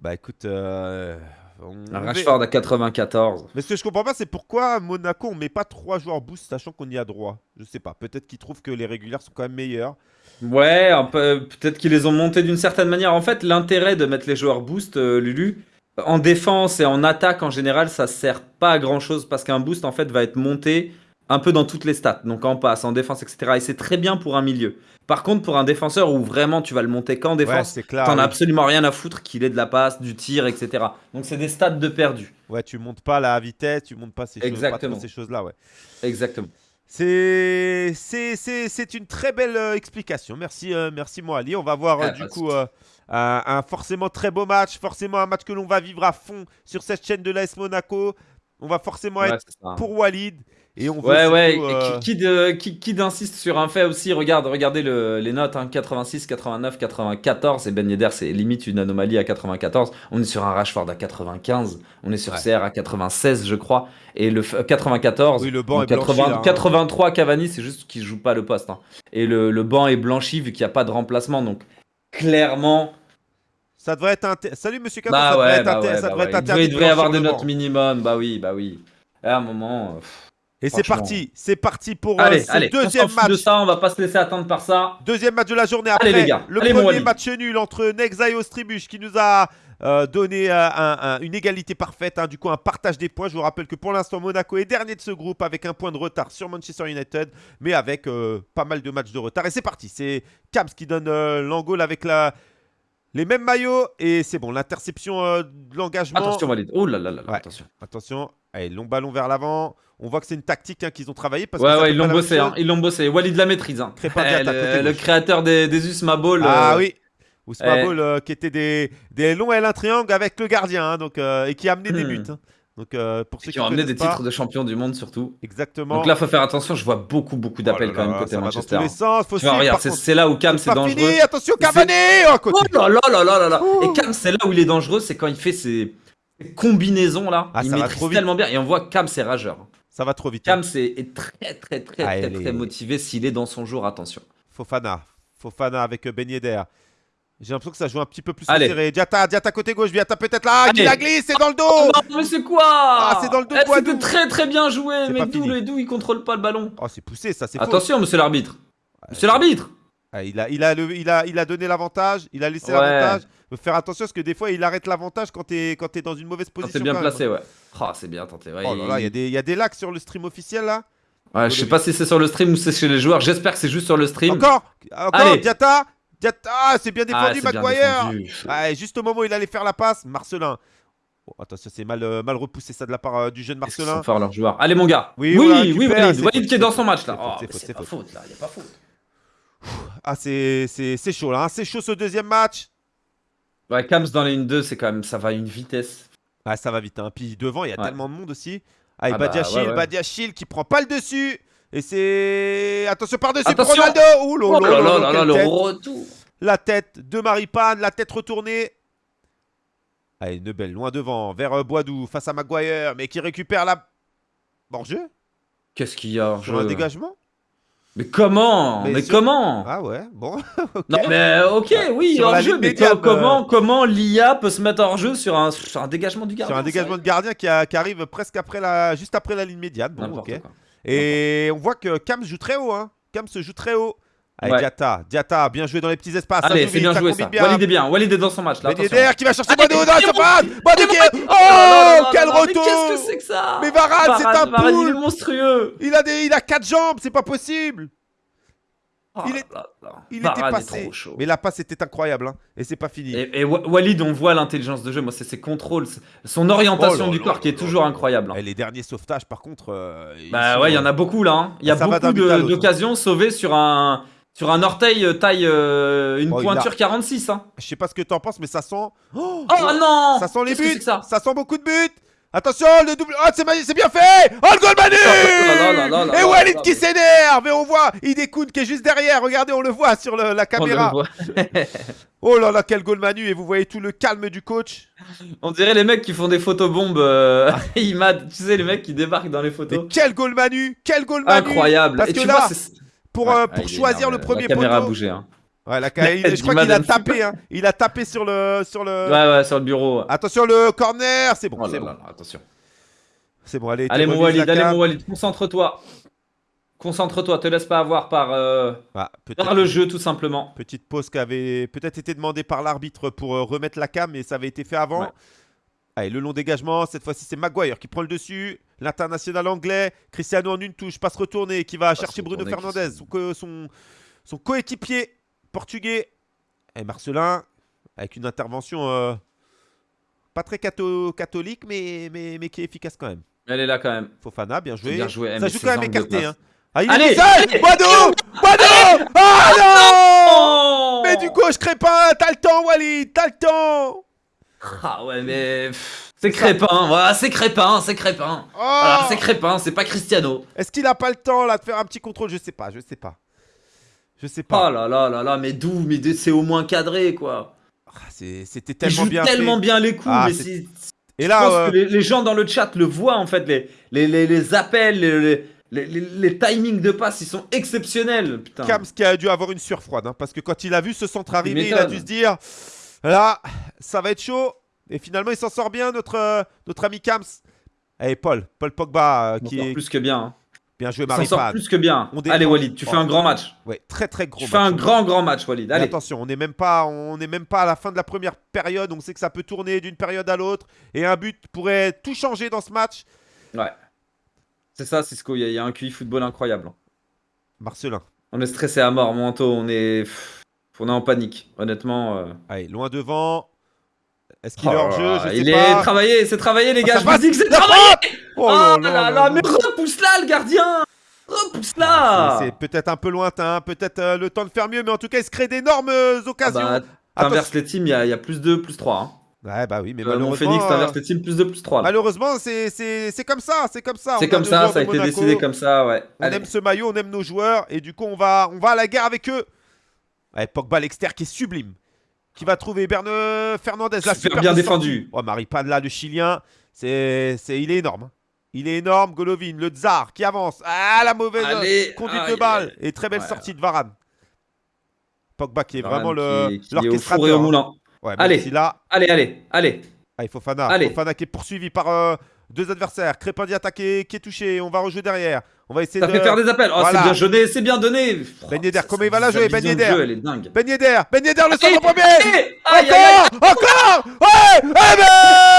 Bah écoute. euh, on- Rashford à 94. Mais ce que je comprends pas, c'est pourquoi à Monaco on met pas trois joueurs boost sachant qu'on y a droit? Je sais pas. Peut-être qu'ils trouvent que les régulières sont quand même meilleurs. Ouais, peu- peut-être qu'ils les ont montés d'une certaine manière. En fait, l'intérêt de mettre les joueurs boost, euh, Lulu, en défense et en attaque en général, ça sert pas à grand chose parce qu'un boost en fait va être monté un peu dans toutes les stats, donc en passe, en défense, etc. Et c'est très bien pour un milieu. Par contre, pour un défenseur où vraiment tu vas le monter qu'en Ouais, défense, clair. t'en oui. as absolument rien à foutre qu'il ait de la passe, du tir, etc. Donc c'est des stats de perdu. Ouais, tu montes pas la vitesse, tu montes pas ces choses, choses-là, ouais. Exactement. C'est une très belle euh, explication. Merci euh, merci moi Ali. On va voir euh, Ah, du de coup euh, un, un forcément très beau match, forcément un match que l'on va vivre à fond sur cette chaîne de l'AS Monaco. On va forcément Ouais, être pour Walid et on Ouais, ouais, et euh, qui, qui, qui- qui insiste sur un fait aussi, regarde, regardez le- les notes, hein, 86, 89, 94, et Ben Yedder, c'est limite une anomalie à 94, on est sur un Rashford à 95, on est sur Ouais. CR à 96, je crois, et le f- 94, Oui, le banc est blanchi, là, hein. 83 Cavani, c'est juste qu'il joue pas le poste, hein. et le, le banc est blanchi vu qu'il n'y a pas de remplacement, donc clairement, ça devrait être inté- Salut monsieur Capo, bah ça devrait ouais, être, bah ouais, ça bah devrait ouais. être il devrait, interdit il de devrait avoir blanchir des notes minimum, bah oui, bah oui. À un moment... euh, pff, Et c'est parti, c'est parti pour euh, Allez, ce allez, deuxième fout de match. ça, on va pas se laisser attendre par ça. Deuxième match de la journée Allez, après les gars. le Allez, premier match nul entre Nexa et Ostribuch qui nous a euh, donné euh, un- un- une égalité parfaite, hein, du coup un partage des points. Je vous rappelle que pour l'instant Monaco est dernier de ce groupe avec un point de retard sur Manchester United, mais avec pas mal de matchs de retard. Et c'est parti, c'est Cams qui donne l'angle avec la... les mêmes maillots et c'est bon, l'interception de l'engagement. Attention, Walid. Oh là là là, là, Ouais. attention. Attention, allez, long ballon vers l'avant. On voit que c'est une tactique hein, qu'ils ont travaillé parce que Ouais, à ouais, ils l'ont bossé, hein. Ils l'ont bossé. Walid la maîtrise. Hein. Eh, le, créateur des, des Usma Ball. Ah euh, oui Ousma eh. Ball, euh, qui était des, des longs L1 triangle avec le gardien hein, donc, euh, et qui a amené des Hmm. buts. hein. Donc pour ceux Qui ont amené des pas, titres de champion du monde surtout. Exactement. Donc là, faut faire attention. Je vois beaucoup, beaucoup d'appels Oh là quand même côté ça va dans Manchester. tous les sens. Faut Tu vois, regarde, c'est là où Cam c'est dangereux. fini. Attention Cavani oh. Oh là là là là là. Et Cam, c'est là où il est dangereux, c'est quand il fait ses combinaisons là. Ah, il ça va maîtrise tellement bien. Et on voit que Cam, c'est rageur. Ça va trop vite. hein. Cam, c'est est très, très, très, Ah, très, très est- motivé s'il est dans son jour. Attention. Fofana. Fofana avec euh, Ben Yedder. J'ai l'impression que ça joue un petit peu plus serré. Diatta, Diatta côté gauche. Diatta peut-être là. Allez. Qui la glisse C'est dans le dos. Oh non, mais c'est quoi Ah, c'est dans le dos Eh. C'était très très bien joué, mais d'où il contrôle pas le ballon Oh, c'est poussé ça. C'est faux. Attention, monsieur l'arbitre. Monsieur l'arbitre Ah, il, a, il, a le- il, a, il a donné l'avantage, il a laissé Ouais. l'avantage. Faire attention parce que des fois il arrête l'avantage quand t'es quand t'es dans une mauvaise position. t'es bien quand même. placé, ouais. Ah, c'est bien tenté. ouais, Oh là, il y, a des- il y a des lacs sur le stream officiel là. Ouais, je sais pas si c'est sur le stream ou c'est chez les joueurs. J'espère que c'est juste sur le stream. Encore Encore Allez. Diatta Diatta Ah, c'est bien Ah, défendu c'est bien Maguire défendu. Ouais, Juste au moment où il allait faire la passe, Marcelin. Oh, attention, c'est mal, euh, mal repoussé ça de la part euh, du jeune Marcelin. sont forts leurs joueurs. Allez mon gars. Oui, Oui, la oui, c'est qui est dans c'est son match là. c'est Oh, c'est c'est c'est pas faute. là, y a pas faute. Ah, c'est c'est- c'est chaud là, hein. c'est chaud ce deuxième match. Ouais, Kams dans les 1-2, c'est quand même ça va à une vitesse. Ah, ça va vite. Hein. Puis devant, il y a Ouais. tellement de monde aussi. Ah, et Ah bah, Badiachil, ouais, ouais. Badiachil qui prend pas le dessus. Et c'est. Attention par-dessus pour. Ronaldo Ouh là Oh là là là le retour. La tête de Maripane, la tête retournée. Allez, Nebel, loin devant, vers euh, Boidou, face à Maguire, mais qui récupère la. Hors-jeu Qu'est-ce qu'il y a en Sur un jeu dégagement Mais comment Mais Mais, sur- comment Ah ouais, bon. (laughs) ok. Non mais ok, oui, Sur la hors jeu, ligne mais médiane, co- comment, comment l'IA peut se mettre hors jeu sur un, sur un dégagement du gardien Sur un dégagement de gardien qui, a- qui arrive presque après la, juste après la ligne médiane. Bon, N'importe ok. Et on voit que Cam joue très haut. Hein. Cam se joue très haut. Allez, Ouais. Diata, Diata, bien joué dans les petits espaces. ça Allez, c'est bien ça joué ça. bien. Walid est bien, Walid est dans son match là. Ben. Yedder qui va chercher Badou c'est bon. surface. Badou qui est. Oh Oh, quel retour Mais qu'est-ce que c'est que ça Mais Varane, c'est un Varane, il est monstrueux Il a, des, il a quatre jambes, c'est pas possible. Oh Il est-. Il était est passé. trop chaud. Mais la passe était incroyable. hein. Et c'est pas fini. Et, et Wa- Walid, on voit l'intelligence de jeu, moi c'est ses contrôles, son orientation Oh là du là corps là qui est toujours incroyable. hein. Et les derniers sauvetages, par contre. euh, Bah sont, ouais, il y en euh, a beaucoup là. hein. Il y a Ça beaucoup d'occasions sauvées sur un, sur un orteil euh, taille euh, une Oh, pointure a- 46. Hein. Je sais pas ce que t'en penses, mais ça sent. Oh, Oh non Ça sent les buts ça Ça sent beaucoup de buts Attention, le double. Oh, c'est bien fait Oh, le goal Manu Et Walid qui s'énerve Et on voit Idekun qui est juste derrière. Regardez, on le voit sur le- la caméra. (laughs) Oh là là, quel goal Manu Et vous voyez tout le calme du coach. On dirait les mecs qui font des photobombes. Euh, (laughs) tu sais, les mecs qui débarquent dans les Mais photos. quel goal Manu Quel goal Manu Incroyable. Parce Et que tu là, vois, pour, Ouais, euh, ah, pour choisir énorme, le premier La caméra a poteau. bougé. Hein. Ouais, la ca- il- je crois qu'il a tapé. Hein. Il a tapé sur le. Sur le... Ouais, ouais, sur le bureau. Attention, le corner. C'est bon, Oh c'est bon. là attention. C'est bon, allez. Allez, mon Walid, allez, cam. mon Walid, concentre-toi. Concentre-toi, te laisse pas avoir par, euh, Ah, peut-être- par le jeu, tout simplement. Petite pause qui avait peut-être été demandée par l'arbitre pour euh, remettre la cam, mais ça avait été fait avant. Ouais. Allez, le long dégagement. Cette fois-ci, c'est Maguire qui prend le dessus. L'international anglais. Cristiano en une touche. Passe retournée qui va Passe chercher Bruno Fernandez, son, co- son, son coéquipier portugais. Et Marcelin, avec une intervention euh, pas très catho- catholique, mais, mais, mais qui est efficace quand même. Elle est là quand même. Fofana, bien joué. Bien joué. Ça joue quand même écarté. passe. Hein. Ah, il Allez, est seul allez. Boideau Boideau Ah non Mais du gauche, Crépin T'as le temps, Walid T'as le temps (laughs) Ah ouais, mais. C'est Crépin, voilà, c'est Crépin, c'est Crépin. Oh Voilà, c'est Crépin, c'est pas Cristiano. Est-ce qu'il a pas le temps là de faire un petit contrôle? Je sais pas, je sais pas. Je sais Oh pas. là là là là, mais d'où? Mais c'est au moins cadré, quoi. Ah, C'était Il tellement joue bien tellement fait. bien les coups, Ah, mais c'est-. Et Je là, pense euh, que les, les gens dans le chat le voient en fait, les, les, les, les appels, les, les, timings de passe, ils sont exceptionnels. Putain. Kams qui a dû avoir une surfroide, hein, parce que quand il a vu ce centre arriver, il a dû se dire là, ça va être chaud. Et finalement, il s'en sort bien, notre, euh, notre ami Kams. Allez, Paul, Paul Pogba, euh, qui est plus que bien. hein. bien joué, s'en sort plus que bien. On. Allez Walid, tu fais un grand match. Ouais, très très gros. tu fais un match. grand grand match Walid. Mais Allez. attention, on n'est même pas, on n'est même pas à la fin de la première période. On sait que ça peut tourner d'une période à l'autre, et un but pourrait tout changer dans ce match. Ouais. C'est ça Cisco, il y, y a un QI football incroyable. Marcelin, On est stressé à mort, Manto, on est... pff, On est en panique, honnêtement. euh. allez, loin devant. Est-ce qu'il Oh est hors jeu? Là, Je sais Il est travaillé, c'est travaillé les Ah, gars, je vous dis que c'est travaillé Oh Oh là là mais là. repousse là le gardien Repousse là C'est peut-être un peu lointain, peut-être euh, le temps de faire mieux, mais en tout cas, il se crée d'énormes euh, Ah occasions. bah, T'inverses les teams, il y, a- plus 2, plus 3. Hein. Ouais, bah oui, mais Euh, mon malheureusement, Phoenix, t'inverses les teams, plus 2, plus 3. là. malheureusement, c'est comme ça, c'est comme ça. C'est comme ça, ça a été décidé comme ça, ouais. On aime ce maillot, on aime nos joueurs, et du coup, on va, on va à la guerre avec eux. Ouais, Pogba l'extérieur qui est sublime. Qui va trouver Berne Fernandez. Là, Super bien défendu. Oh, Maripane, là, le Chilien, c'est, c'est, il est énorme. hein. Il est énorme. Golovin, le Tsar qui avance. Ah, la mauvaise Allez conduite de balle. Et très belle Ouais. sortie de Varane. Pogba qui est Varane vraiment le, qui- qui est au four et l'orchestrateur. au moulin. Ouais, Allez. Allez. là. Allez, allez, allez. Allez, Fofana. Allez. Fofana qui est poursuivi par euh, deux adversaires. Crépin qui est, qui est touché. On va rejouer derrière. On va essayer Ça de. fait faire des appels. Oh, Voilà. c'est bien c'est bien donné. Ben Yedder, Oh, comment il va la jouer, Ben Yedder jeu, Elle est dingue. Ben Yedder, Ben Yedder, le Allez, centre premier. Encore Encore Ouais Eh ben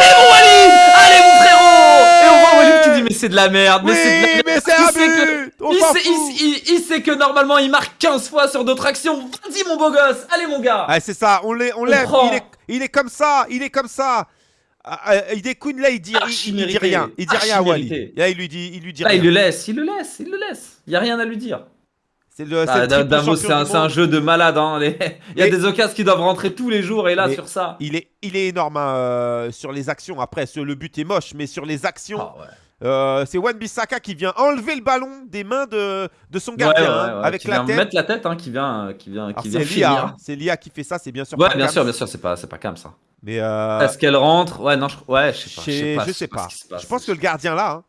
C'est bon, Walid Allez, mon frérot Et on voit Walid qui dit Mais c'est de la merde, mais Oui, c'est de la merde. mais c'est un sait que- but On il, sait, il- il- il sait que normalement il marque 15 fois sur d'autres actions. Vas-y, mon beau gosse Allez, mon gars Ah, c'est ça, on l'est- on l'aime, prend. il est, il est comme ça, il est comme ça Ah, ah, Il découle là, il dit, il, Archi il dit rien, il dit rien à Wally. Là, il lui dit, il lui dit Là, rien. il le laisse, il le laisse, il le laisse. Il y a rien à lui dire. C'est le, Ah, Davos, c'est un, jeu de malade. Hein. les- Il y a Mais- des occasions qui doivent rentrer tous les jours et là, Mais- sur ça. Il est, il est énorme hein, euh, sur les actions. Après, le but est moche, mais sur les actions, ouais. Euh, c'est Wan Bissaka qui vient enlever le ballon des mains de, de son Ouais, gardien ouais, hein, ouais, avec qui la vient tête. mettre la tête, hein, qui vient, qui vient, qui vient c'est. Lia, hein, c'est Lia qui fait ça, c'est bien sûr. Ouais, pas bien Kams. sûr, bien sûr, c'est pas, c'est pas Cam ça. Mais euh, Est-ce qu'elle rentre? Ouais, non, je, ouais, je sais pas. je sais- je sais pas. Je pense que le gardien là, hein,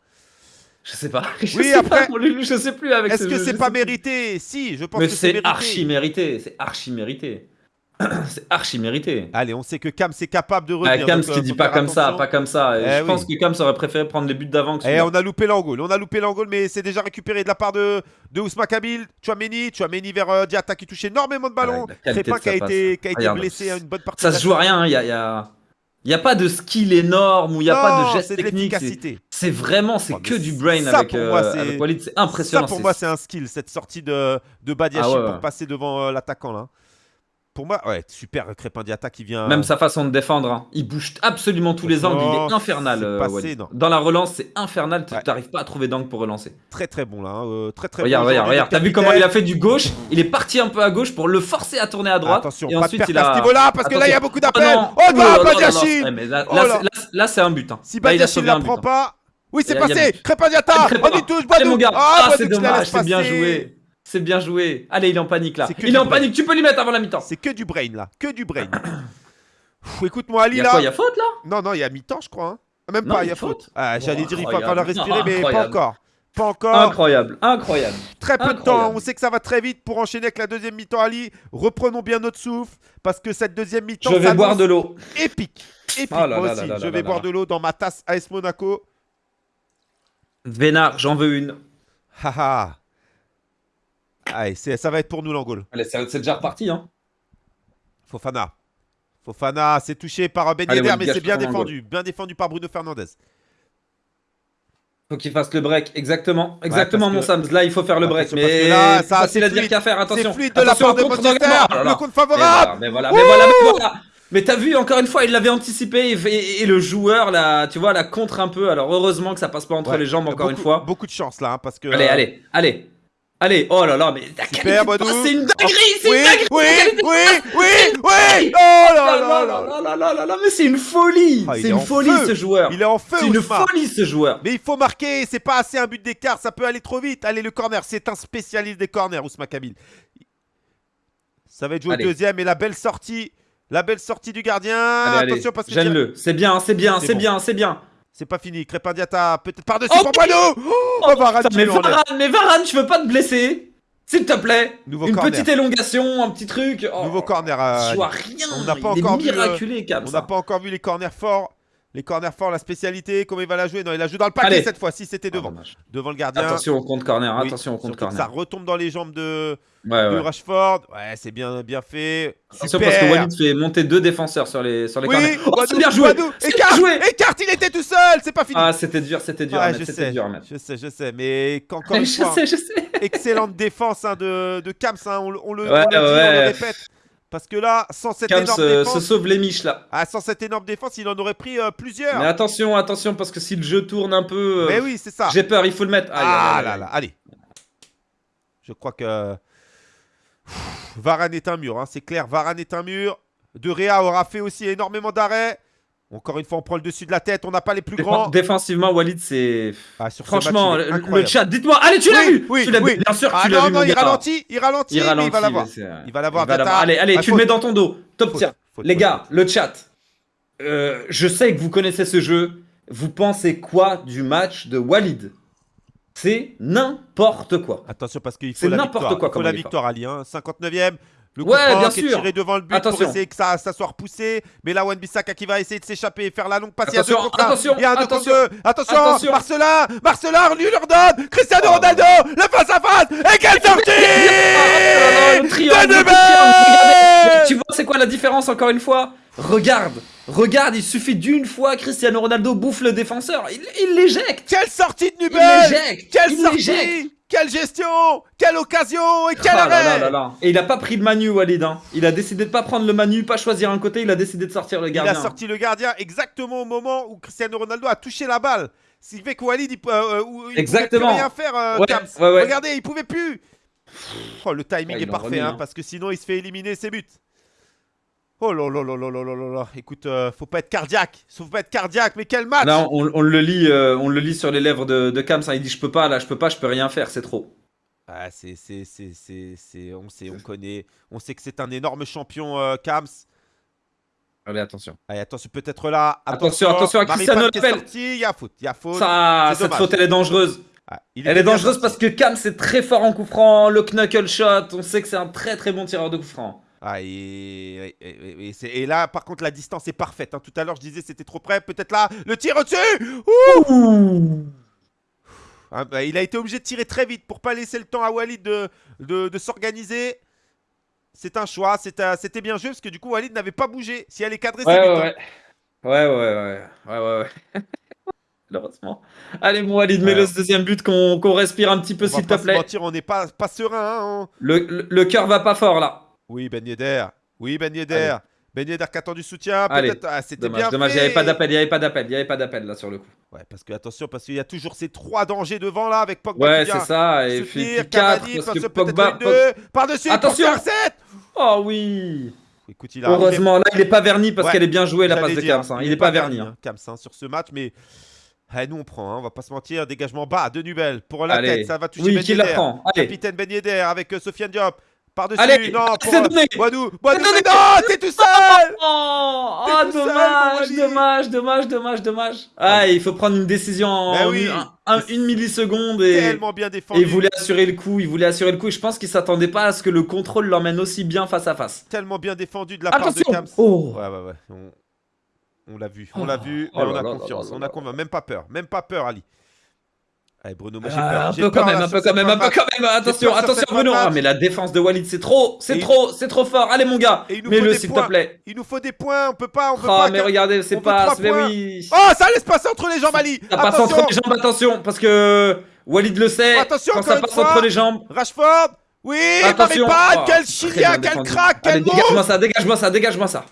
Je sais pas. (laughs) Je Oui, sais après- pas, je sais plus avec Est-ce ce que c'est pas mérité? Si, je pense Mais que c'est archi mérité. C'est archi mérité. C'est archi mérité. Allez, on sait que Cam c'est capable de Ah, revenir. Kams donc, qui euh, dit faut pas comme ça, pas comme ça. Eh je oui. pense que Kams aurait préféré prendre les buts d'avant Eh, on a loupé l'angle, on a loupé l'angle, mais c'est déjà récupéré de la part de, de Ousmane Kabil, Chouameni, Chouameni vers euh, Diatta qui touche énormément de ballons. Qualité Crépin qui a été, qui a été blessé à une bonne partie. Ça de se joue à rien. Il y a, il y a- il y a pas de skill énorme ou il y a pas de geste technique. c'est- vraiment, c'est Ouais, que du brain ça, avec, euh, avec. C'est impressionnant. Ça pour moi c'est un skill, cette sortie de, de Badiachil Ah ouais, pour passer devant euh, l'attaquant là. Pour moi, ouais, super Crépin Diatta qui vient. Même sa façon de défendre, hein. il bouge absolument tous les angles, il Oh, est infernal. euh, passé. Dans la relance, c'est infernal, tu Ouais. n'arrives pas à trouver d'angle pour relancer. très très bon là, hein, euh, très très regarde, bon. regarde, regarde, t'as vu comment il a fait du gauche? Il est parti un peu à gauche pour le forcer à tourner à droite. Attention, et pas de ensuite perte il à a. ce niveau-là parce que là il y a beaucoup d'appels. Oh non, Badiachil là. Eh, là, Oh là, là. c'est- là, là, c'est un but. hein. Si Badiachil sauvé la prend pas. Oui, c'est passé. Crépin (laughs) Crépin. On y touche, Badou. mon gars. Ah, Ah, c'est dommage, c'est bien joué. C'est bien joué. Allez, il est en panique là. Il est en brain. panique, tu peux lui mettre avant la mi-temps. C'est que du brain là, que du brain. (coughs) Écoute-moi Ali y a là. Il y a faute là? Non, non, il y a mi-temps, je crois. hein. Ah, Même Non, pas, il y a faute. faute. Ah, J'allais dire, il va falloir respirer, mais pas encore. Pas encore. Incroyable, incroyable. Très peu de temps. On sait que ça va très vite pour enchaîner avec la deuxième mi-temps, Ali. Reprenons bien notre souffle parce que cette deuxième mi-temps Je vais boire de l'eau. épique. Épique, Oh là moi là aussi. là je vais boire de l'eau dans ma tasse AS Monaco. Vénard, j'en veux une. Haha. Allez, c'est- ça va être pour nous l'Angole. Allez, c'est déjà reparti. Hein. Fofana. Fofana, c'est touché par Ben Yedder, mais c'est bien défendu. Bien défendu par Bruno Fernandez. Faut qu'il fasse le break, exactement, exactement mon que- Sams. Là, il faut faire le break, mais là, ça, facile c'est à dire qu'à faire. Attention, fluide de la attention part de Manchester. d'engagement. Oh. Le compte favorable. mais voilà, mais voilà, mais voilà. Mais t'as vu, encore une fois, il l'avait anticipé et, et- et le joueur, là, tu vois, la contre un peu. Alors heureusement que ça passe pas entre Ouais. les jambes, encore Beaucoup- une fois. Beaucoup de chance là, hein, parce que. Allez, euh, allez, allez. Allez, oh là là, mais la Super, qualité de Badou. passe, c'est une dinguerie, c'est Oui, une dinguerie. oui, oui, (laughs) oui, oui. Oh Oh là là là là. là là là là là là, mais c'est une folie. Ah, c'est est une folie feu. ce joueur. Il est en feu, C'est une folie ce joueur. Mais il faut marquer, c'est pas assez un but d'écart, ça peut aller trop vite. Allez, le corner, c'est un spécialiste des corners, Ousmane Kabil. Ça va être joué au deuxième et la belle sortie. La belle sortie du gardien. Allez, allez, Attention parce que gêne-le. C'est bien, c'est bien, C'est c'est bon. bien, c'est bien. C'est pas fini. Crépin Diatta, peut-être par-dessus Oh, pour Boileau. Oh, Oh, Varane mais. Varane, mais Varane, tu veux pas te blesser S'il te plaît. Nouveau Une corner. petite élongation, un petit truc. Oh, Nouveau corner. Je euh, vois rien. On n'a pas encore vu Cap. On n'a pas encore vu les corners forts. Les corners forts, la spécialité, comment il va la jouer Non, il la joue dans le paquet Allez. cette fois-ci, c'était devant. devant le gardien. Attention au compte corner, Oui, attention au compte corner. Ça retombe dans les jambes de, Ouais. Rashford. Ouais, c'est bien, bien fait. Attention Super. parce que Walid fait monter deux défenseurs sur les, sur les Oui, corners. Oh, c'est bien joué. C'est écarte, joué. écarte, il était tout seul, c'est pas fini. Ah, c'était dur, c'était dur Ouais. C'était sais, dur mettre. je sais, je sais, mais qu'encore (laughs) une Je fois, sais, je sais. excellente défense hein, de, de Kams, hein, on, le- on le, Ouais, on l'a dit, on le répète. Parce que là, sans cette Kams énorme euh, se défense, sauve les miches là. ah, sans cette énorme défense, il en aurait pris euh, plusieurs. Mais attention, attention, parce que si le jeu tourne un peu. euh, Mais oui, c'est ça. J'ai peur, il faut le mettre. Ah là là, allez. Je crois que Pff, Varane est un mur, hein, c'est clair. Varane est un mur. De Réa aura fait aussi énormément d'arrêts. Encore une fois, on prend le dessus de la tête. On n'a pas les plus grands. Défensivement, Walid, c'est. Ah, Franchement, le, chat, dites-moi. Allez, tu l'as Oui, vu oui, Tu l'as oui. vu, bien sûr que Ah tu l'as non, vu. non, il ralentit, il ralentit, Il ralentit. il va l'avoir. Il va l'avoir. Allez, allez, Ah, tu le mets dans ton dos. Top tiens. Les gars, le chat. euh, je sais que vous connaissez ce jeu. Vous pensez quoi du match de Walid? C'est n'importe quoi. Attention parce qu'il faut C'est la n'importe victoire. quoi il faut comme la victoire. Ali. Hein. 59e. Le coup Ouais, franc bien qui est tiré devant le but pour Attention. essayer que ça, ça soit repoussé. Mais là, Wan-Bissaka qui va essayer de s'échapper et faire la longue passe. Il y a deux Attention, contre attention, Il y a un deux attention. contre deux. Attention, Attention. Marcelin, Marcelin, lui leur donne. Cristiano Oh. Ronaldo, le face à face. Et quelle (laughs) sortie Ah, le triangle, De le Neymar triangle, regardez. Mais Tu vois, c'est quoi la différence encore une fois? Regarde, regarde, il suffit d'une fois Cristiano Ronaldo bouffe le défenseur, il il l'éjecte. Quelle sortie de Il Nubel l'éjecte. Quelle il l'éjecte. sortie Quelle gestion Quelle occasion Et quel là arrêt là là là. Et il a pas pris le Manu Walid. hein. Il a décidé de pas prendre le Manu, pas choisir un côté. Il a décidé de sortir le Il gardien. a sorti le gardien exactement au moment où Cristiano Ronaldo a touché la balle. Ce qui fait que Walid, il, euh, il Exactement. pouvait plus rien faire. euh, Ouais, Kams. ouais, ouais. Regardez, il pouvait plus. Oh, le timing Ah, il est parfait, hein, hein. parce que sinon il se fait éliminer ses buts. Oh là là là là là là là Écoute, euh, faut pas être cardiaque. Faut pas être cardiaque, mais quel match Là, on, on le lit, euh, on le lit sur les lèvres de, de Ça, il dit je peux pas, là, je peux pas, je peux rien faire, c'est trop. Ah, c'est, c'est, c'est, c'est, on sait, on connaît, on sait que c'est un énorme champion, euh, Allez, attention. Allez, attention, peut-être là. Attention, attention, attention à Cristiano Appel. Il y a faute, il y a faute. Ça, cette faute, elle est dangereuse. Ah, il elle est dangereuse parce que Cam, c'est très fort en coup franc, le knuckle shot. On sait que c'est un très très bon tireur de coup franc. Ah, et, et- et- et c'est- et là, par contre, la distance est parfaite. hein. Tout à l'heure, je disais c'était trop près. Peut-être là, le tir au-dessus Ouh Ah, bah, Il a été obligé de tirer très vite pour pas laisser le temps à Walid de, de, de s'organiser. C'est un choix. c'est C'était bien joué parce que du coup, Walid n'avait pas bougé. Si elle est cadrée, c'est Ouais, ouais, hein. ouais. Ouais, ouais, ouais. Ouais, ouais, ouais. (laughs) Malheureusement. Allez, mon Walid, mets Ouais. le ce deuxième but, qu'on qu'on respire un petit peu, s'il te plaît. mentir, on n'est pas, pas serein. hein, on- Le, le, le cœur va pas fort là. Oui, Ben Yedder. Oui, Ben Yedder. Allez. Ben Yedder qui attend du soutien. Peut-être. Ah, c'était Dommage, bien dommage, il n'y avait pas d'appel, il n'y avait pas d'appel, il n'y avait pas d'appel là sur le coup. Ouais, parce que attention, parce qu'il y a toujours ces trois dangers devant là avec Pogba Ouais, c'est ça, et puis, soutenir, puis 4, Cavani, parce que Pogba... deux, par-dessus, Attention. pour faire 7 Oh oui Écoute, il a arrivé- Heureusement, là, il est pas verni parce Ouais, qu'elle est bien jouée la passe de Kams. hein. Il est pas verni. hein. Kams, hein, sur ce match, mais eh, nous on prend, hein, on va pas se mentir. Dégagement bas de Nubel pour la Allez. tête, ça va toucher Oui, Ben Yedder. Capitaine Ben Yedder avec euh, Sofiane Diop. Par-dessus, Allez, non, c'est euh, donné. Boadou, Boadou, non, t'es tout seul Oh, ah, tout seul, dommage, Wally. dommage, dommage, dommage, dommage. Ah, il faut prendre une décision en Ben oui. un- un- une milliseconde et, Tellement bien et défendu. il voulait assurer le coup. Il voulait assurer le coup. Et je pense qu'il s'attendait pas à ce que le contrôle l'emmène aussi bien face à face. Tellement bien défendu de la part de Kams. Oh Ouais, ouais, ouais. On, on l'a vu, on Oh. l'a vu, Oh mais là on a là confiance. là on a confiance. Même pas peur, même pas peur, Ali. Allez, Bruno, moi j'ai peur. un peu quand même, un peu quand même, un peu quand même. Attention, attention Bruno. Ah, mais la défense de Walid, c'est trop, c'est trop, c'est trop fort. Allez mon gars, mets-le s'il te plaît. Il nous faut des points, on peut pas, on peut Ah pas. mais regardez, c'est pas, mais oui. Oh, ça laisse passer entre les jambes, Ali. Ça passe entre les jambes, attention, parce que Walid le sait. Attention, quand ça passe entre les jambes. Rashford. Oui, Attention. Oh, quel chilien, quel crack, quel dégage-moi ça, dégage-moi ça, dégage-moi ça.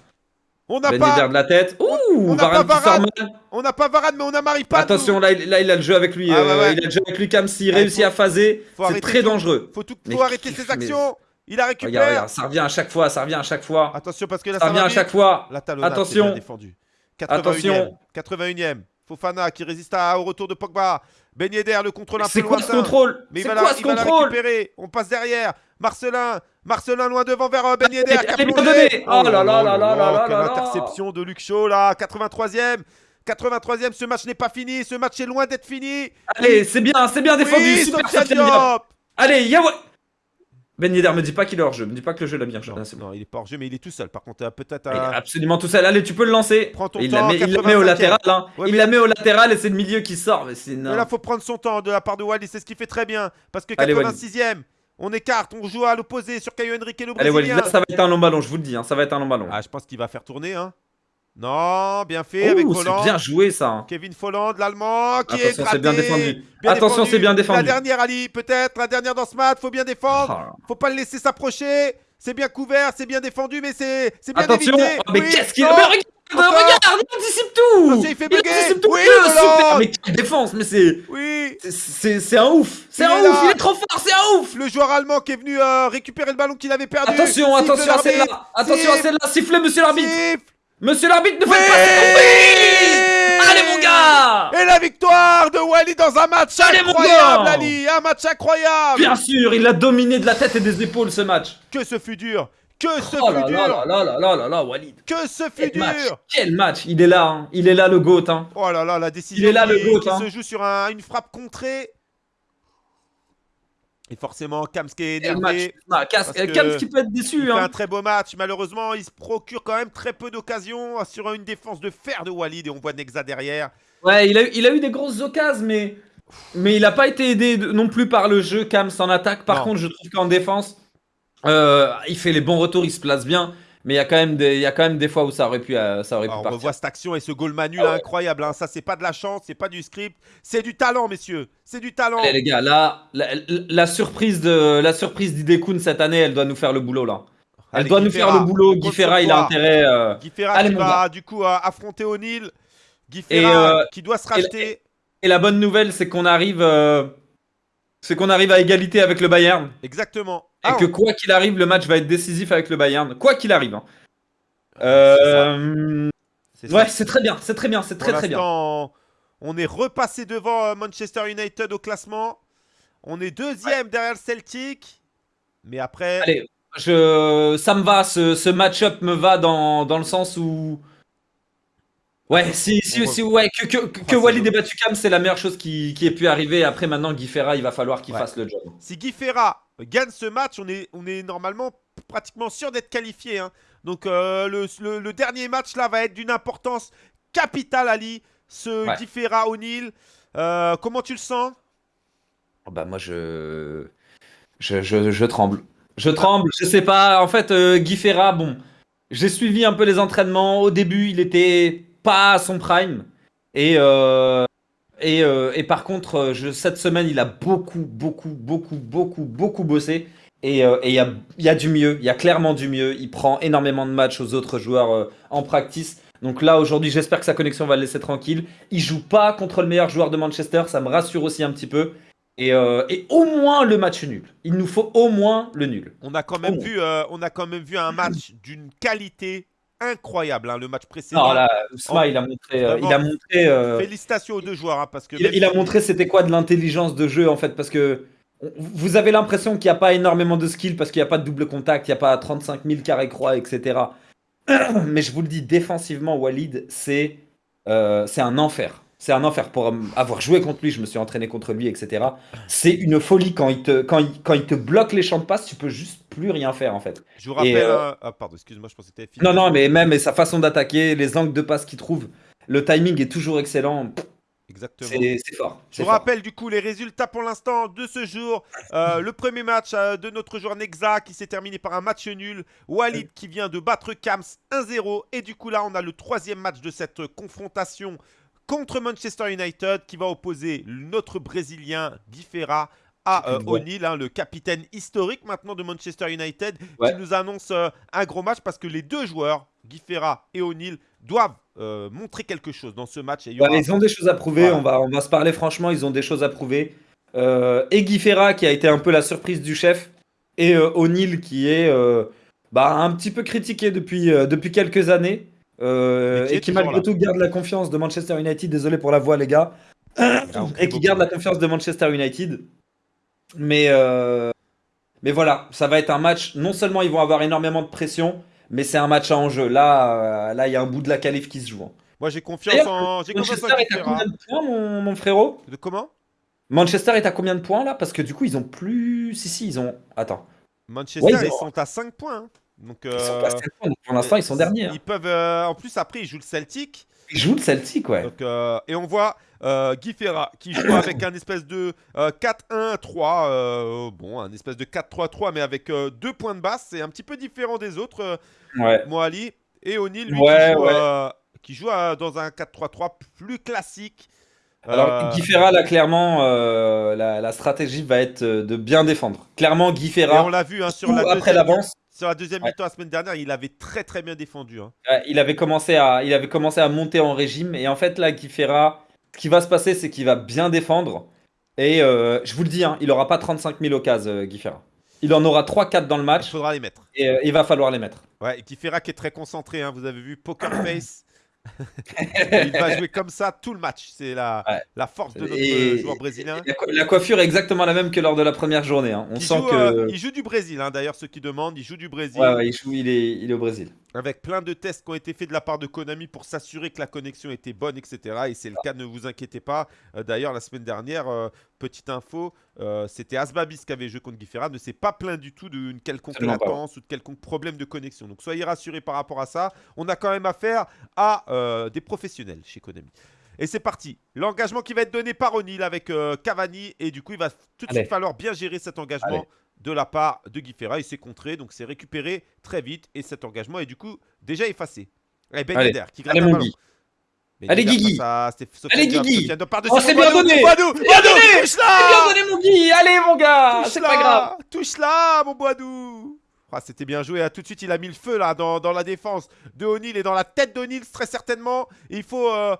On n'a Ben pas, de la tête. Ouh, on n'a pas Varane. on n'a pas Varane, mais on a Maripane. Attention, là, il- là, il a le jeu avec lui. Ah, ouais, euh. Il a le jeu avec lui, Cam. S'il Ah, réussit faut- à phaser, c'est très tout. dangereux. Faut tout, Mais faut arrêter ses mais- actions. Il a récupéré. Regarde, regarde, ça revient à chaque fois, ça revient à chaque fois. Attention parce que là Ça ça revient à chaque fois. La Attention. bien défendu. 81e. Attention. 81e. Fofana qui résiste à- au retour de Pogba. Ben Yedder, le contrôle un peu C'est quoi ce contrôle Mais il C'est va, la, il va la récupérer. On passe derrière. Marcelin. Marcelin loin devant vers Ben Yedder. Elle qui a est bien donnée. Oh là là là là là là Quelle interception de Luc Shaw là. 83e. 83e. Ce match n'est pas fini. Ce match est loin d'être fini. Allez, c'est bien, c'est bien défendu. Oui, super Sofiane Sofiane Diop. Diop. Allez, Yawa. Ben Yedder, me dis pas qu'il est hors jeu, me dis pas que le jeu l'a bien joué. Non, il est pas hors jeu, mais il est tout seul. Par contre, euh, peut-être. Il est euh, absolument tout seul. Allez, tu peux le lancer. Prends ton il, temps, la met, il la met au 85e. latéral. Hein. Ouais, il mais- la met au latéral et c'est le milieu qui sort. Mais c'est là, faut prendre son temps de la part de Wally, c'est ce qu'il fait très bien. Parce que Allez, 86e, on écarte, on joue à l'opposé sur Caio Henrique, le Allez, Walid, Brésilien. là, ça va être un long ballon, je vous le dis. hein, Ça va être un long ballon. Ah, je pense qu'il va faire tourner. Hein. Non, bien fait avec Folland. bien joué ça. hein. Kevin Folland, l'Allemand, qui est Attention, c'est bien défendu. Bien Attention, c'est bien défendu. La dernière, Ali, peut-être. La dernière dans ce match, faut bien défendre. Ah. Faut pas le laisser s'approcher. C'est bien couvert, c'est bien défendu, mais c'est bien Attention, évité. Oh, mais Oui, qu'est-ce qu'il non. Mais regarde, Encore. regarde, il anticipe tout. Attention, il fait anticipe tout. Oui, le super. Mais quelle défense, mais c'est Oui, c'est- un ouf. C'est un ouf, il est trop fort, c'est un ouf. le joueur allemand qui est venu euh, récupérer le ballon qu'il avait perdu. Attention, Siffle attention à celle-là. Attention à celle-là. Sifflez, monsieur l'arbitre. Monsieur l'arbitre, ne Oui. faites pas. Oui Allez, mon gars. Et la victoire de Wally dans un match Allez, mon incroyable, gars. Ali Un match incroyable Bien sûr, il a dominé de la tête et des épaules ce match. Que ce fut dur Que ce Oh fut là dur là là là là là là là, Walid. Que ce fut Quel dur match, quel match. Il est là, hein. il est là le GOAT. Hein. Oh là là, la décision Il est là, qui, le GOAT, qui hein. se joue sur un- une frappe contrée. Et forcément, Kams qui est énervé. Ah, Kams qui peut être Il déçu. fait un très beau match. Malheureusement, il se procure quand même très peu d'occasions sur une défense de fer de Walid. Et on voit Nexa derrière. Ouais, il a, eu- il a eu des grosses occasions, mais, mais il n'a pas été aidé non plus par le jeu Kams en attaque. Par Non. contre, je trouve qu'en défense, euh, il fait les bons retours, il se place bien. Mais il y, a quand même des, il y a quand même des fois où ça aurait pu, euh, ça aurait pu on partir. revoit cette action et ce goal Manu Ah ouais. incroyable. hein. Ça, c'est pas de la chance, c'est pas du script. C'est du talent, messieurs. C'est du talent. Allez les gars, là, la, la surprise de la surprise d'Idekun cette année, elle doit nous faire le boulot là. Elle Allez, doit nous faire le boulot. Guy Ferra, il a intérêt. euh, Guy Ferra Allez, qui va du coup euh, affronter O'Neill. Guy Ferra euh, qui doit se racheter. Et la bonne nouvelle, c'est qu'on arrive, c'est qu'on arrive à égalité avec le Bayern. Exactement. Et Ah, que on- quoi qu'il arrive, le match va être décisif avec le Bayern. Quoi qu'il arrive. hein. ça, Euh, ouais, c'est très bien, c'est très bien, c'est Pour très très bien. On est repassé devant euh, Manchester United au classement. On est deuxième derrière le Celtic. Mais après, Allez, je, ça me va, ce, ce match-up me va dans, dans le sens où, Ouais, si, si, si, ouais, que, que, que Walid battu Cam, c'est la meilleure chose qui, qui ait pu arriver. Après, maintenant, Guy Ferra, il va falloir qu'il fasse le job. Si Guy Ferra gagne ce match, on est, on est normalement pratiquement sûr d'être qualifié. Hein. Donc, euh, le, le, dernier match là va être d'une importance capitale, Ali. Ce Guy Ferra O'Neill. Euh, comment tu le sens? Oh, Bah, moi, je... Je, je, je tremble. Je tremble, je sais pas. En fait, euh, Guy Ferra, bon, j'ai suivi un peu les entraînements. Au début, il était pas à son prime. Et, euh, et, euh, et, par contre, euh, je, cette semaine, il a beaucoup, beaucoup, beaucoup, beaucoup, beaucoup bossé. Et il y, a, y, a, du mieux, il y a clairement du mieux. Il prend énormément de matchs aux autres joueurs en practice. Donc là, aujourd'hui, j'espère que sa connexion va le laisser tranquille. Il joue pas contre le meilleur joueur de Manchester, ça me rassure aussi un petit peu. Et, et, au moins le match nul. Il nous faut au moins le nul. On a quand même, vu, on a quand même vu un match d'une qualité incroyable, hein, le match précédent. Non, là, il a montré. Euh, il a montré euh, Félicitations aux deux joueurs. Hein, parce que il, a montré c'était quoi de l'intelligence de jeu, en fait, parce que vous avez l'impression qu'il n'y a pas énormément de skill, parce qu'il n'y a pas de double contact, il n'y a pas 35 000 carrés croix, etc. (clears throat) Mais je vous le dis, défensivement, Walid, c'est euh, c'est un enfer. C'est un enfer. Pour avoir joué contre lui, je me suis entraîné contre lui, etc. C'est une folie quand il, te, quand, il, quand il te bloque les champs de passe, tu peux juste plus rien faire en fait. Je vous rappelle. Euh, ah, pardon, excuse-moi, je pensais que fini. Non, non, mais même sa façon d'attaquer, les angles de passe qu'il trouve, le timing est toujours excellent. Exactement. C'est fort. Je vous rappelle du coup les résultats pour l'instant de ce jour. Euh, (laughs) le premier match euh, de notre joueur Nexa qui s'est terminé par un match nul. Walid qui vient de battre Kams 1-0. Et du coup là on a le troisième match de cette confrontation contre Manchester United qui va opposer notre Brésilien Guy Ferra à euh, O'Neill, hein, le capitaine historique maintenant de Manchester United, qui nous annonce euh, un gros match parce que les deux joueurs, Guy Ferra et O'Neill, doivent euh, montrer quelque chose dans ce match. ils ont des choses à prouver, on, va, on va se parler franchement, ils ont des choses à prouver. et Guy Ferra qui a été un peu la surprise du chef, et O'Neill qui est bah, un petit peu critiqué depuis, depuis quelques années. Euh, et qui malgré tout garde la confiance de Manchester United. Désolé pour la voix, les gars. (coughs) et qui garde la confiance de Manchester United. Mais, euh, mais voilà, ça va être un match. Non seulement ils vont avoir énormément de pression, mais c'est un match à enjeu. Là, euh, là, il y a un bout de la qualif qui se joue. Hein. Moi, j'ai confiance en. Manchester est à combien de points, mon, frérot? De comment? Manchester est à combien de points là? Parce que du coup, ils ont plus. Si, si, ils ont. Attends. Manchester, ils, sont à 5 points. Hein. Donc, euh, pour l'instant, ils sont derniers. Hein. Ils peuvent, euh, en plus, après, ils jouent le Celtic. Ils jouent le Celtic, ouais. Euh, et on voit Guy Ferra qui joue (coughs) avec un espèce de 4-1-3. bon, un espèce de 4-3-3, mais avec deux points de basse. C'est un petit peu différent des autres. ouais. Moali. Et O'Neill, lui, qui joue, dans un 4-3-3 plus classique. Alors, Guy Ferra, là, clairement, la, stratégie va être de bien défendre. Clairement, Guy Ferra. on l'a vu hein, sur la après l'avance. Sur la deuxième mi-temps la semaine dernière, il avait très très bien défendu. Hein. il, avait commencé à, il avait commencé à monter en régime. Et en fait, là, Guy Ferra, ce qui va se passer, c'est qu'il va bien défendre. Et euh, je vous le dis, hein, il n'aura pas 35 000 occasions, euh, Guy Ferra. Il en aura 3-4 dans le match. Il faudra les mettre. Et euh, il va falloir les mettre. Ouais, et Guy Ferra qui est très concentré. Hein, vous avez vu Poker (coughs) Face. Il va jouer comme ça tout le match. C'est la, la force de notre joueur brésilien. La, coiffure est exactement la même que lors de la première journée. Hein. On il sent joue, que... Euh, il joue du Brésil, hein, d'ailleurs, ceux qui demandent, il joue du Brésil. Ouais, il, joue, il, est, il est au Brésil. Avec plein de tests qui ont été faits de la part de Konami pour s'assurer que la connexion était bonne, etc. Et c'est le cas, ne vous inquiétez pas. Euh, d'ailleurs, la semaine dernière, euh, petite info, c'était Asbabis qui avait joué contre Guifera, ne s'est pas plaint du tout d'une quelconque latence ou de quelconque problème de connexion. Donc soyez rassurés par rapport à ça. On a quand même affaire à des professionnels chez Konami. Et c'est parti. L'engagement qui va être donné par O'Neill avec Cavani. Et du coup, il va tout de suite falloir bien gérer cet engagement de la part de Guy Ferra. Il s'est contré, donc c'est récupéré très vite. Et cet engagement est du coup déjà effacé. Allez, Ben Yedder qui gratte un ballon. Ben Allez Guigui Allez Guigui Oh c'est bien donné bien donné bien donné mon Guigui Allez mon gars C'est pas grave Touche là mon Boadou ah, C'était bien joué, hein. tout de suite il a mis le feu là dans, dans la défense de O'Neill et dans la tête d'O'Neill très certainement. Il faut... Euh...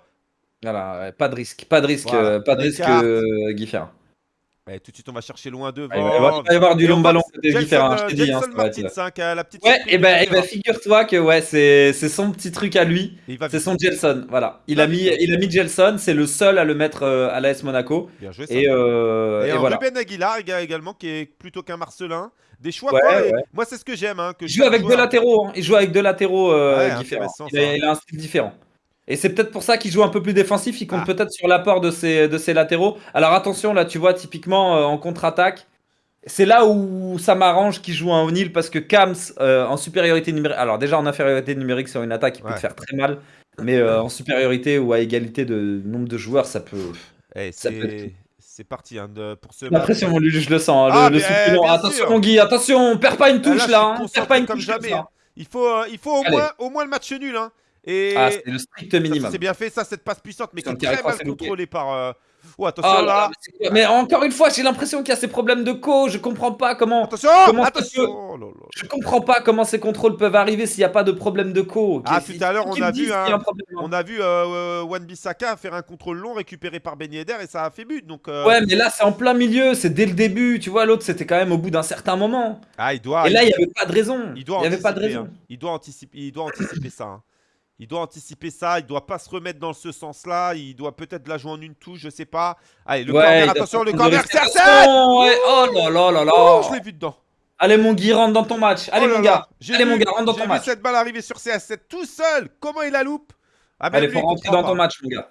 Voilà, pas de risque, pas de risque, euh, pas de risque euh, Guy Ferra tout de suite, on va chercher loin devant. il, va, y avoir du long ballon différent, je te dis. Hein, la petite ouais, et ben, et ben figure-toi que ouais, c'est son petit truc à lui. C'est son Gelson. Voilà. Il a mis, il a mis Gelson. C'est le seul à le mettre euh, à l'AS Monaco. Bien joué, ça. Et, euh, et, et voilà. Ruben Aguilar également, qui est plutôt qu'un Marcelin. Des choix. Moi, c'est ce que j'aime. Hein, il joue avec deux latéraux. Hein. Il joue avec deux latéraux. Euh, différents. Il a un style différent. Et c'est peut-être pour ça qu'il joue un peu plus défensif. Il compte Ah. peut-être sur l'apport de ses, de ses latéraux. Alors attention, là, tu vois, typiquement euh, en contre-attaque, c'est là où ça m'arrange qu'il joue un O'Neill parce que Kams euh, en supériorité numérique. Alors déjà en infériorité numérique sur une attaque, il peut Ouais. te faire très mal. Mais euh, en supériorité ou à égalité de nombre de joueurs, ça peut. Eh, Ça peut c'est c'est parti hein, de- pour ce La match. pression, mon je le sens. hein, Ah, le, Attention, Guy, attention, on perd pas une Ah, touche là, là. hein, on perd pas une comme touche comme ça. hein. Il faut, euh, il faut au Allez. moins, au moins le match nul. Hein. Et Ah, c'est le strict minimum. c'est bien fait, ça, cette passe puissante, mais qui est très mal contrôlée par. euh, Oh, attention Oh là mais encore une fois, j'ai l'impression qu'il y a ces problèmes de co. Je comprends pas comment. Attention, Comment attention. Oh là là. Je comprends pas comment ces contrôles peuvent arriver s'il n'y a pas de problème de co. Ah, tout à l'heure, on a vu un- problème, hein? On a vu euh, Wan Bissaka faire un contrôle long récupéré par Ben Yedder et ça a fait but. Donc, euh, Ouais, mais là, c'est en plein milieu. C'est dès le début. Tu vois, l'autre, c'était quand même au bout d'un certain moment. ah, il doit. Et là, il n'y avait pas de raison. Il doit Il n'y avait pas de anticiper, raison. hein. Il doit anticiper, il doit anticiper ça. Il doit anticiper ça. Il doit pas se remettre dans ce sens-là. Il doit peut-être la jouer en une touche, je sais pas. Allez, le Ouais, corner, attention, le corner, Attention, ouais. Oh là là là là. Oh, je l'ai vu dedans. Allez, mon Guy, rentre dans ton match. Allez, Oh là mon gars. Allez, vu- mon gars, rentre dans ton vu match. cette balle arriver sur CS7 tout seul. Comment il la loupe? Ah, Allez, lui, faut rentrer dans ton match, mon gars.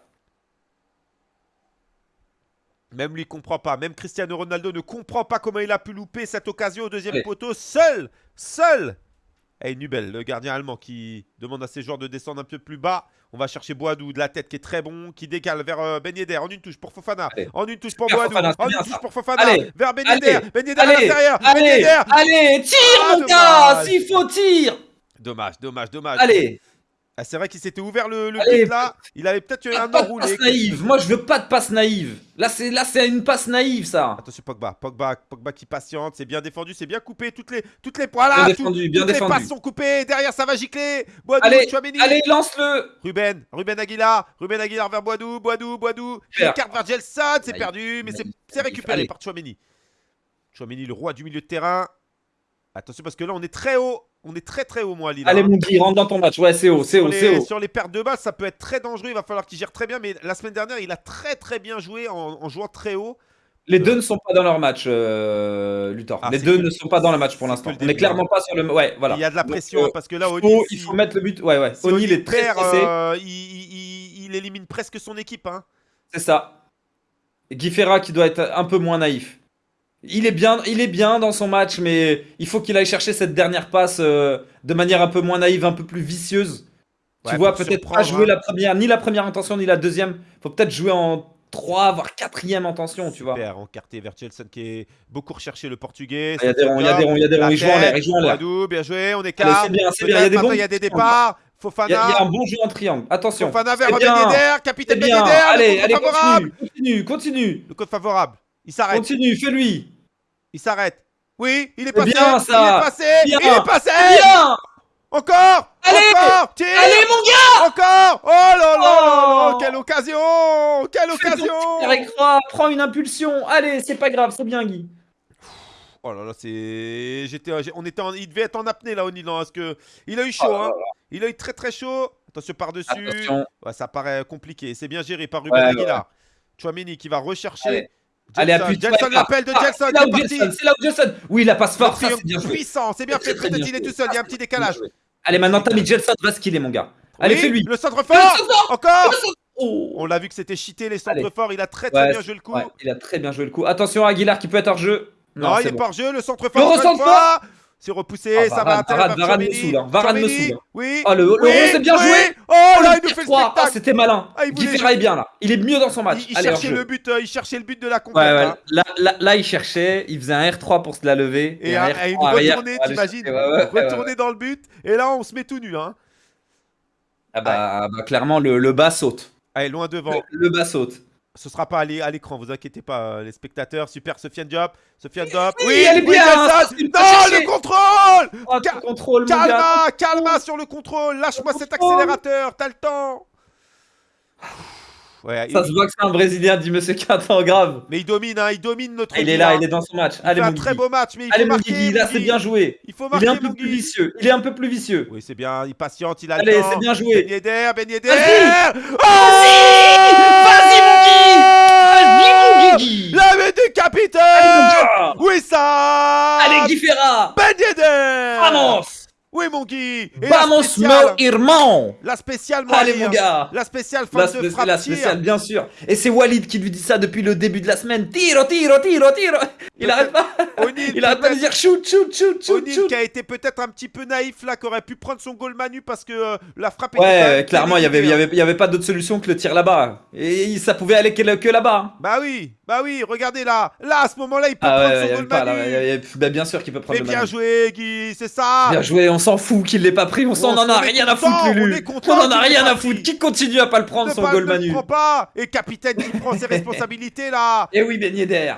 Même lui comprend pas. Même Cristiano Ronaldo ne comprend pas comment il a pu louper cette occasion au deuxième Allez. poteau seul. Seul. Et Nubel, le gardien allemand qui demande à ses joueurs de descendre un peu plus bas. On va chercher Boadou de la tête qui est très bon, qui décale vers euh, Ben Yedder en une touche pour Fofana. Allez. En une touche pour Boadou. Fofana, En une ça. touche pour Fofana. Allez. Vers Ben. Yedder. Ben Yedder à Allez, l'intérieur. Ben allez, Yedder. allez, tire, Ah, mon gars. S'il faut, tire. Dommage, dommage, dommage. Allez. Ah, c'est vrai qu'il s'était ouvert le, le Allez. but là. Il avait peut-être eu un Pas de enroulé. passe naïve. Moi, je veux pas de passe naïve. Là, c'est là, c'est une passe naïve, ça. Attention Pogba, Pogba, Pogba qui patiente, c'est bien défendu, c'est bien coupé, toutes les, toutes les voilà, Bien tout- défendu, bien toutes défendu. les passes sont coupées, derrière ça va gicler, Boadou, Allez, Allez, lance-le. Ruben, Ruben Aguilar, Ruben Aguilar vers Boadou, Boadou, Boadou, écarte vers Gelson, c'est perdu, mais c'est récupéré Allez. par Chouameni. Chouameni, le roi du milieu de terrain. Attention parce que là on est très haut, on est très très haut moi Lille. Allez, hein. mon Guy, rentre dans ton match. Ouais, c'est haut, c'est sur, haut, les, c'est haut. sur les pertes de balles, ça peut être très dangereux. Il va falloir qu'il gère très bien. Mais la semaine dernière, il a très très bien joué en, en jouant très haut. Les deux ne sont pas dans leur match, euh, Luthor. Ah, Les deux que- ne sont pas dans le match pour l'instant. On est début, clairement pas sur le. Ouais, voilà. Il y a de la Donc, pression euh, parce que là, il, O'Neal, faut, il faut mettre le but. Ouais, ouais. si O'Neal est très stressé. euh, il, il- il- il élimine presque son équipe. Hein. C'est ça. Guy Ferra qui doit être un peu moins naïf. Il est bien, il est bien dans son match, mais il faut qu'il aille chercher cette dernière passe euh, de manière un peu moins naïve, un peu plus vicieuse. Ouais, tu vois, peut-être pas jouer hein. la première, ni la première intention, ni la deuxième. Faut peut-être jouer en 3, voire quatrième intention, tu vois. Super, encarté vers Chelsea qui est beaucoup recherché le portugais. Il y a des ronds, il y a des ronds, il y a des ronds. Il joue en l'air, il joue en l'air. Bien joué, on écarte. c'est bien, c'est bien. Il y a des bons. il y a des départs. Il y, a, Fofana, il y a un bon jeu en triangle. Attention. Fofana vers Ben. Yedder, capitaine Ben. Yedder, Allez, le allez, contre favorable. continue, continue, continue. Le code favorable. Il s'arrête, Continue, fais-lui. il s'arrête. Oui, il est passé. bien, ça. Il est passé. Bien. Il est passé. Bien. Encore Allez. Encore Tire Allez, mon gars. Encore Oh là là là Oh. Quelle occasion Quelle occasion Eric Roy, prends une impulsion. Allez, c'est pas grave, c'est bien, Guy. Oh là là, c'est. J'étais. On était en... Il devait être en apnée là, O'Neill, parce que. Il a eu chaud, Oh là hein. Il a eu très très chaud. Attention par-dessus. Attention. Ouais, ça paraît compliqué. C'est bien géré par Ruben Ouais, Aguilar. Chouameni qui va rechercher. Allez. Allez, appuie-toi. Jenson, Ah, l'appel de ah, Jenson. C'est là où. Jenson, c'est là où Jenson. Oui, la passe forte, ça Le c'est bien joué. Puissant, c'est bien fait. très il est tout seul. Il y a un petit décalage. Allez, maintenant t'as mis Jenson, va skiller, mon gars. Allez, fais-lui. Le centre Le fort centre fort. Encore Oh. On l'a vu que c'était cheaté les centres forts. Il a très très bien joué le coup. Il a très bien joué le coup. Attention, Aguilar qui peut être hors jeu. Non, il est pas hors jeu. Le centre Le fort. une recentre fois. C'est repoussé. Ah, ça Varane, va Varane, Varane me saoule, hein. Varane me saoule. Oui. Oh, le, le oui, rond, c'est bien oui. joué. Oh là, il nous fait le 3. Ah, spectacle. c'était malin. Ah, il Guy est bien là. Il est mieux dans son match. Il, il Allez, hors cherchait le but, euh, il cherchait le but de la Ouais, ouais. hein. Là, là, là, il cherchait, il faisait un R3 pour se la lever. Et, un un- R3 et une retournée, t'imagines. Ouais, dans le but. Et là, on se met tout nu. Hein. Ah bah, bah, clairement, le, le bas saute. Allez, loin devant. Le, le bas saute. Ce sera pas à l'é- à l'écran, vous inquiétez pas, euh, les spectateurs. Super, Sofiane Diop. Sofiane Diop. Oui, elle est bien, pas Non, le contrôle Oh, gars. Calma, calma sur le contrôle. Lâche-moi cet contrôle. accélérateur, t'as le temps. (sighs) Ouais, Ça il- se voit que c'est un Brésilien, dit Monsieur Quintin, grave. mais il domine, hein, il domine notre il est là, il est dans son match. Il Allez, fait un très beau match, mais il Allez, faut marquer. Là, c'est bien joué. Il faut Il est un peu plus vicieux. Il est un peu plus vicieux. Oui, c'est bien, il patiente, il a Allez, le temps. c'est bien joué. Ben Yedder, Ben Yedder. Vas-y. Oh Vas-y, mon Guy Vas-y, mon Guigui La main du capitaine. Oui, ça. Allez, Guy Ferra Ben Yedder Vamos Oui, mon Guy Et Vamos, spéciale, meu irmão La spéciale, mon Allez, mon hein. gars La spéciale la, face de spé- frappe la spéciale, bien sûr. Et c'est Walid qui lui dit ça depuis le début de la semaine. Tiro, tiro, tiro, tiro. Il arrête pas. O'Neal, Il arrête pas de dire shoot, shoot, shoot, shoot, O'Neal shoot. qui a été peut-être un petit peu naïf là, qui aurait pu prendre son goal manu parce que euh, la frappe était Ouais, clairement, il y avait, y avait, y avait pas d'autre solution que le tir là-bas. Et ça pouvait aller que, que là-bas. Bah oui, bah oui, regardez là. Là, à ce moment-là, il peut Ah prendre ouais, son goal pas, là, manu. y bah, bien sûr qu'il peut prendre Mais le bien manu. joué, Guy, c'est ça. Bien joué, on s'en fout qu'il l'ait pas pris, on s'en en a rien à foutre, Lulu. On en a rien à foutre. Qui continue à pas le prendre son goal manu prend pas. Et capitaine qui prend ses (laughs) responsabilités là. Eh oui, Ben Yedder.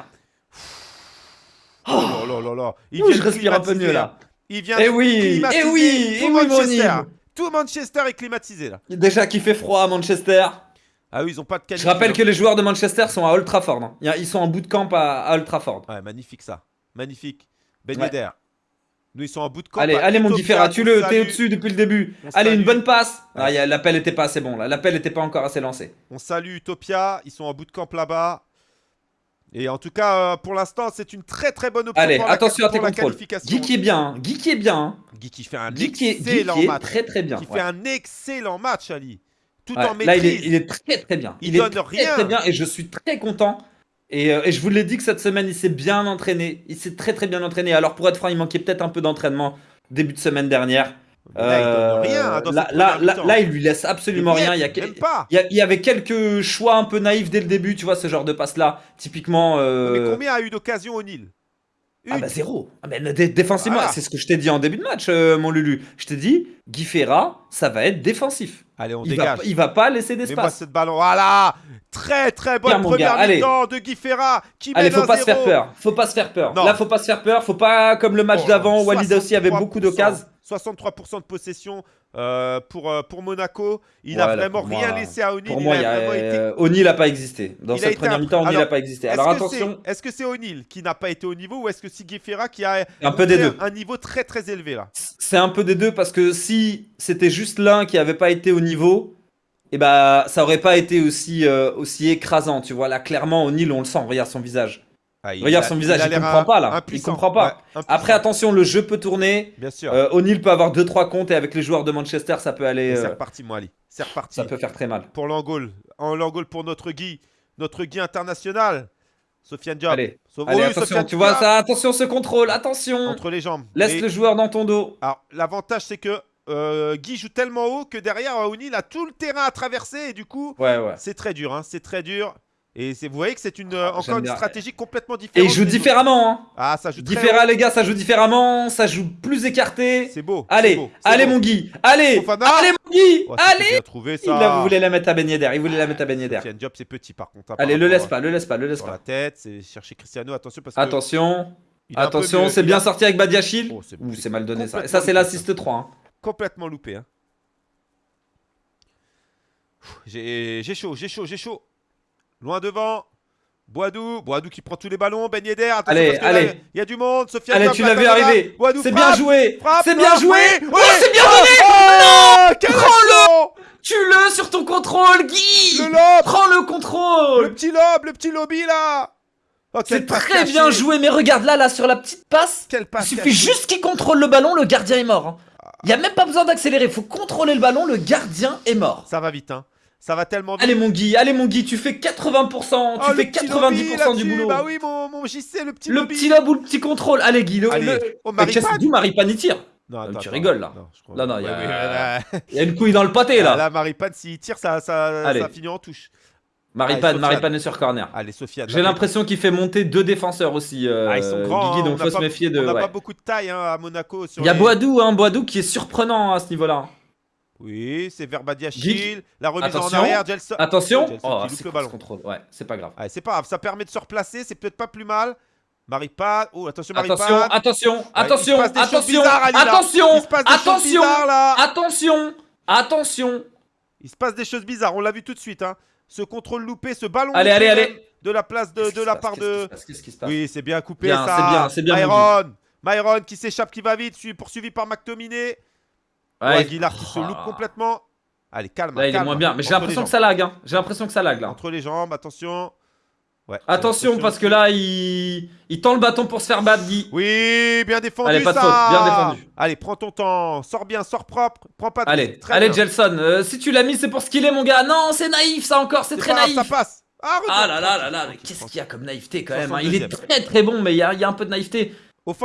Oh là là là. Il vient je respire un peu mieux là. Il vient Eh de oui, climatiser eh oui, tout eh oui, Manchester. Nîmes. Tout Manchester est climatisé là. Déjà qu'il fait froid à Manchester. Ah oui, ils ont pas de Je qualité. rappelle hein. que les joueurs de Manchester sont à Old Trafford. hein. Ils sont en bout de camp à, à Old Trafford. Ouais, magnifique ça. Magnifique. Ben Ouais. Yedder. Nous, ils sont en bout de camp. Allez, à allez mon Ferrat, on tu-le, t'es au-dessus depuis le début. On Allez, salue. une bonne passe. Ouais. Ah, y a- l'appel était pas assez bon là. L'appel était pas encore assez lancé. On salue Utopia. Ils sont en bout de camp là-bas. Et en tout cas, euh, pour l'instant, c'est une très très bonne option Allez, pour la- attention à tes contrôles. qui est bien, hein. Guy qui est bien. hein. Guy qui fait un excellent match. très très bien. Qui ouais. fait un excellent match, Ali. Tout Ouais, en Là, il maîtrise. est, il est très très bien. Il donne très, rien. très bien et je suis très content. Et, euh, et je vous l'ai dit que cette semaine, il s'est bien entraîné. Il s'est très très bien entraîné. Alors pour être franc, il manquait peut-être un peu d'entraînement début de semaine dernière. Là, il donne Euh, rien hein, dans là, là, là, là, il lui laisse absolument rien. Il y, a, Même pas. il y a- il y avait quelques choix un peu naïfs dès le début, tu vois, ce genre de passe-là. Typiquement. euh, Mais combien a eu d'occasions au Nil? Ah Une. bah zéro. Ah, mais dé- défensivement, Voilà. c'est ce que je t'ai dit en début de match, euh, mon Lulu. Je t'ai dit, Guy Ferrat, ça va être défensif. Allez, on Il va, dégage. il va pas laisser Mets-moi d'espace. cette ballon. Voilà Très très bonne mon première allez. mi-temps de Guy Ferrat qui Allez, mène faut pas se 1-0. faire peur. Faut pas se faire peur. Non. Là, faut pas se faire peur. Faut pas, comme le match Oh, d'avant, Walid aussi avait beaucoup 63%, d'occasions. 63% de possession euh, pour, euh, pour Monaco. Il Ouais, a là, vraiment rien moi- laissé à O'Neill. Pour moi, a il a, été euh, O'Neal n'a pas existé. Dans Il cette première mi-temps, O'Neal Alors, n'a pas existé. Est-ce Alors que attention, c'est- Est-ce que c'est O'Neill qui n'a pas été au niveau ou est-ce que c'est qui a Un peu des montré deux. un niveau très très élevé là? C'est un peu des deux parce que si c'était juste l'un qui avait pas été au niveau, et bah ça aurait pas été aussi, euh, aussi écrasant. Tu vois, là, clairement, O'Neal, on le sent. Regarde son visage. Ah, il Regarde a- son visage, il l'air comprend un- pas, là. Il comprend pas. Ouais. Après, attention, le jeu peut tourner. Bien sûr. Euh, O'Neal peut avoir 2-3 comptes et avec les joueurs de Manchester, ça peut aller. C'est euh, reparti, moi, Ali. C'est reparti. ça peut faire très mal. Pour l'Angole. En pour notre Guy. Notre Guy international. Sofiane Diop. Allez, Sauve- allez, Oui, attention, tu vois ça, attention ce contrôle, attention. Entre les jambes. Laisse Et- le joueur dans ton dos. Alors, l'avantage, c'est que euh, Guy joue tellement haut que derrière, O'Neill a tout le terrain à traverser et du coup, Ouais, ouais. c'est très dur. Hein, c'est très dur. Et vous voyez que c'est une, euh, Ah, encore une bien. stratégie complètement Et différente. il joue des autres. différemment. Hein. Ah, ça joue Différent, les gars, ça joue différemment. Ça joue plus écarté. C'est beau. Allez, beau, allez, beau. mon Guy. Allez, Fofana. allez, mon Guy. Oh, allez. trouvé Il ça. a- voulait la mettre à Yedder. Il voulait la mettre à Yedder. Sofiane Diop, c'est petit par contre. hein, Allez, le laisse pas, le laisse pas, le laisse Sur la pas. tête, c'est chercher Cristiano. Attention parce que. Attention, attention, c'est bien sorti avec Badiachil. Oh, Ouh, c'est mal donné ça. Et ça, c'est l'assist 3. hein. Complètement loupé. hein. J'ai chaud, j'ai chaud, j'ai chaud. Loin devant. Boadou, Boadou qui prend tous les ballons, Ben Yedder, attention Allez, parce allez. Il y a du monde, Sofiane Allez, tu l'as vu arriver. C'est bien joué. frappe, C'est bien joué. oui, Oh, oui. c'est bien Oh, donné. oh, quelle Prends-le. Tue-le sur ton contrôle, Guy. Le lob Prends le Le contrôle. petit lob, le petit lobby là Oh, C'est passe très bien joué, mais regarde là, là, sur la petite passe. Quelle Il passe suffit juste qu'il contrôle le ballon, le gardien est mort. hein. Il n'y a même pas besoin d'accélérer, il faut contrôler le ballon, le gardien est mort. Ça va vite, hein. Ça va tellement vite. Allez mon Guy, allez mon Guy, tu fais 80%, tu Oh, fais petit 90% lobby du boulot. Bah oui, mon, mon JC, le petit le lobby. petit lob ou le petit contrôle. Allez Guy, le, Allez, le- oh. D'où Maripane il tire Non, tu attends, rigoles, là. Non, Non, il y a- Ouais, ouais, ouais, y a une couille dans le pâté ouais. là. Là, Maripane, s'il tire, ça, ça, Allez. ça finit en touche. Sofiane. Maripane est sur corner. Allez, Sofiane. J'ai l'impression qu'il fait monter deux défenseurs aussi. euh, Ah, ils sont grands. Guigui, hein, donc on faut se pas- méfier de. On n'a ouais. pas beaucoup de taille hein, à Monaco. Sur Il y a les- Boadou, hein, Boadou qui est surprenant à ce niveau-là. Oui, c'est Verbadiachil. Guy. La remise Attention. en arrière, Gelson. Attention Gelson Oh, qui loupe c'est le ballon. contrôle? Ouais, c'est pas grave. Allez, c'est pas grave, ça permet de se replacer, c'est peut-être pas plus mal. Maripane. Oh, attention, Maripane. Attention, attention, attention, il se passe des choses attention, bizarres, Ali, attention, Il se passe des attention, bizarres, là. attention, attention. Il se passe des choses bizarres, on l'a vu tout de suite. Hein. Ce contrôle loupé, ce ballon Allez, allez, allez. de la place de, la part de. Oui, c'est bien coupé Bien, ça. c'est bien, c'est bien, Myron. Myron qui s'échappe, qui va vite, suivi- poursuivi par McTominay. Ouais, Aguilar qui se loupe complètement. Allez, calme. Là, il est moins bien, mais j'ai l'impression que ça lag. Hein. J'ai l'impression que ça lag là. Entre les jambes, attention. Ouais, Attention, parce que là, il... il tend le bâton pour se faire battre, Guy. Oui, bien défendu Allez, pas de ça faute, bien défendu. Allez, prends ton temps, sors bien, sors propre, prends pas de Allez. Très allez, bien. Gelson. euh, si tu l'as mis, c'est pour ce qu'il est, mon gars. Non, c'est naïf, ça encore, c'est très pas naïf. ça passe Ah, Ah là là là là, qu'est-ce qu'il y a comme naïveté quand même hein. Il est 62e. très très bon, mais il y a, il y a un peu de naïveté.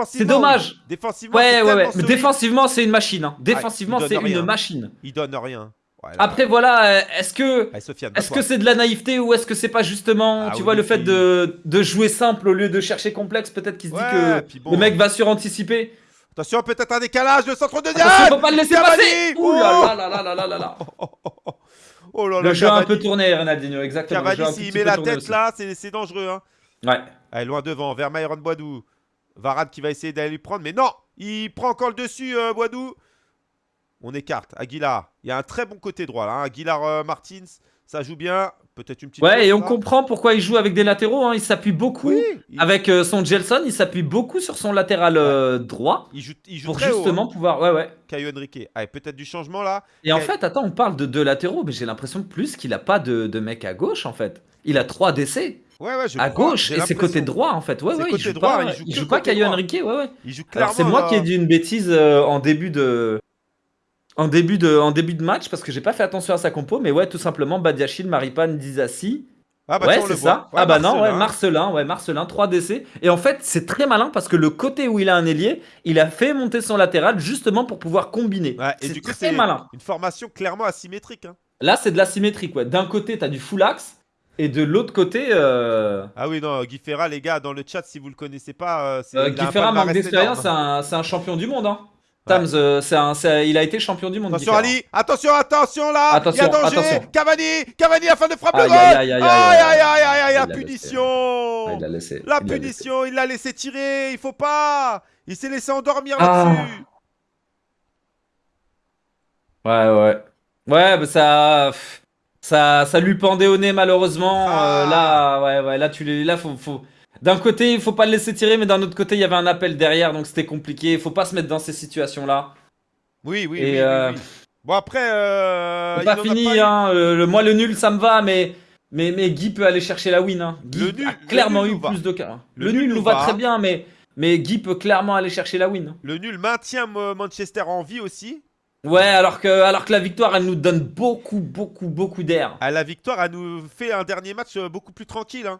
C'est dommage. Défensivement, ouais, ouais, ouais. Mais défensivement, c'est une machine. Hein. Défensivement, c'est une machine. Il donne rien. Après, voilà, euh, est-ce que ah, est-ce que c'est de la naïveté ou est-ce que c'est pas justement, ah tu vois, le fait de, de, jouer simple au lieu de chercher complexe, peut-être qu'il se dit que le mec va suranticiper. Attention, peut-être un décalage, le centre de Diane Attention, faut pas le laisser Cavani passer Ouh là oh là là là (laughs) oh là là Le jeu a un peu tourné, Renaldinho, exactement. Cavani, s'il met la tête là, c'est dangereux. Hein. Ouais. Allez, loin devant, vers Myron Boidou. Varane qui va essayer d'aller lui prendre, mais non Il prend encore le dessus, euh, Boidou. On écarte. Aguilar. Il y a un très bon côté droit là. hein. Aguilar euh, Martins, ça joue bien. Peut-être une petite. Ouais, et on là. comprend pourquoi il joue avec des latéraux. hein. Il s'appuie beaucoup. Oui, il, Avec euh, son Gelson, il s'appuie beaucoup sur son latéral euh, droit il joue, il joue pour très justement haut. hein. pouvoir. Ouais, ouais. Caio Henrique. Allez, peut-être du changement là. Et en fait, attends, on parle de deux latéraux, mais j'ai l'impression plus qu'il a pas de, de mec à gauche en fait. Il a trois décès Ouais, ouais, je à crois, gauche et c'est côté droit en fait. Ouais, ouais, il joue droit, pas, il joue il joue pas Caio. Henrique, ouais, ouais. Il joue clairement. c'est moi là. qui ai dit une bêtise euh, en début de en début de en début de match parce que j'ai pas fait attention à sa compo, mais ouais, tout simplement Badiachil, Maripane, Dizassi. Ah bah ouais, c'est ça. ah bah non, ouais, Marcelin. Ouais, Marcelin, 3 DC. Et en fait, c'est très malin parce que le côté où il a un ailier, il a fait monter son latéral justement pour pouvoir combiner. Ouais, et c'est du coup, très c'est malin. une formation clairement asymétrique. hein. Là, c'est de la symétrie, quoi. D'un côté, t'as du full axe et de l'autre côté. Euh... Ah oui, non, Guy Ferra, les gars, dans le chat, si vous le connaissez pas. Euh, euh Guy Ferra, manque d'expérience, c'est un, un, champion du monde. Hein. Ouais. Tams, euh, un, il a été champion du monde. Attention, Ali, attention, attention là attention, Il y a danger attention. Cavani Cavani, la fin de frappe aïe, de gauche Aïe, aïe, aïe, aïe, aïe, aïe, aïe la punition ah, laissé, La punition, il l'a laissé tirer, il faut pas Il s'est laissé endormir ah. là-dessus Ouais, ouais. Ouais, bah ça ça, ça lui pendait au nez malheureusement. Ah. Euh, là, ouais, ouais, là tu les, là faut, faut. D'un côté, il faut pas le laisser tirer, mais d'un autre côté, il y avait un appel derrière, donc c'était compliqué. Il faut pas se mettre dans ces situations-là. Oui, oui, Et, oui, oui, euh, oui. Bon après, euh, pas fini, hein. Le, le- moi, le nul, ça me va, mais, mais, mais Guy peut aller chercher la win. Hein. Guy Le nul- a le clairement nul eu plus de cas. Le Le, nul nul nous va va. très bien, mais, mais Guy peut clairement aller chercher la win. Le nul maintient euh, Manchester en vie aussi. Ouais, alors que, alors que la victoire, elle nous donne beaucoup, beaucoup, beaucoup d'air. À la victoire, elle nous fait un dernier match euh, beaucoup plus tranquille. hein.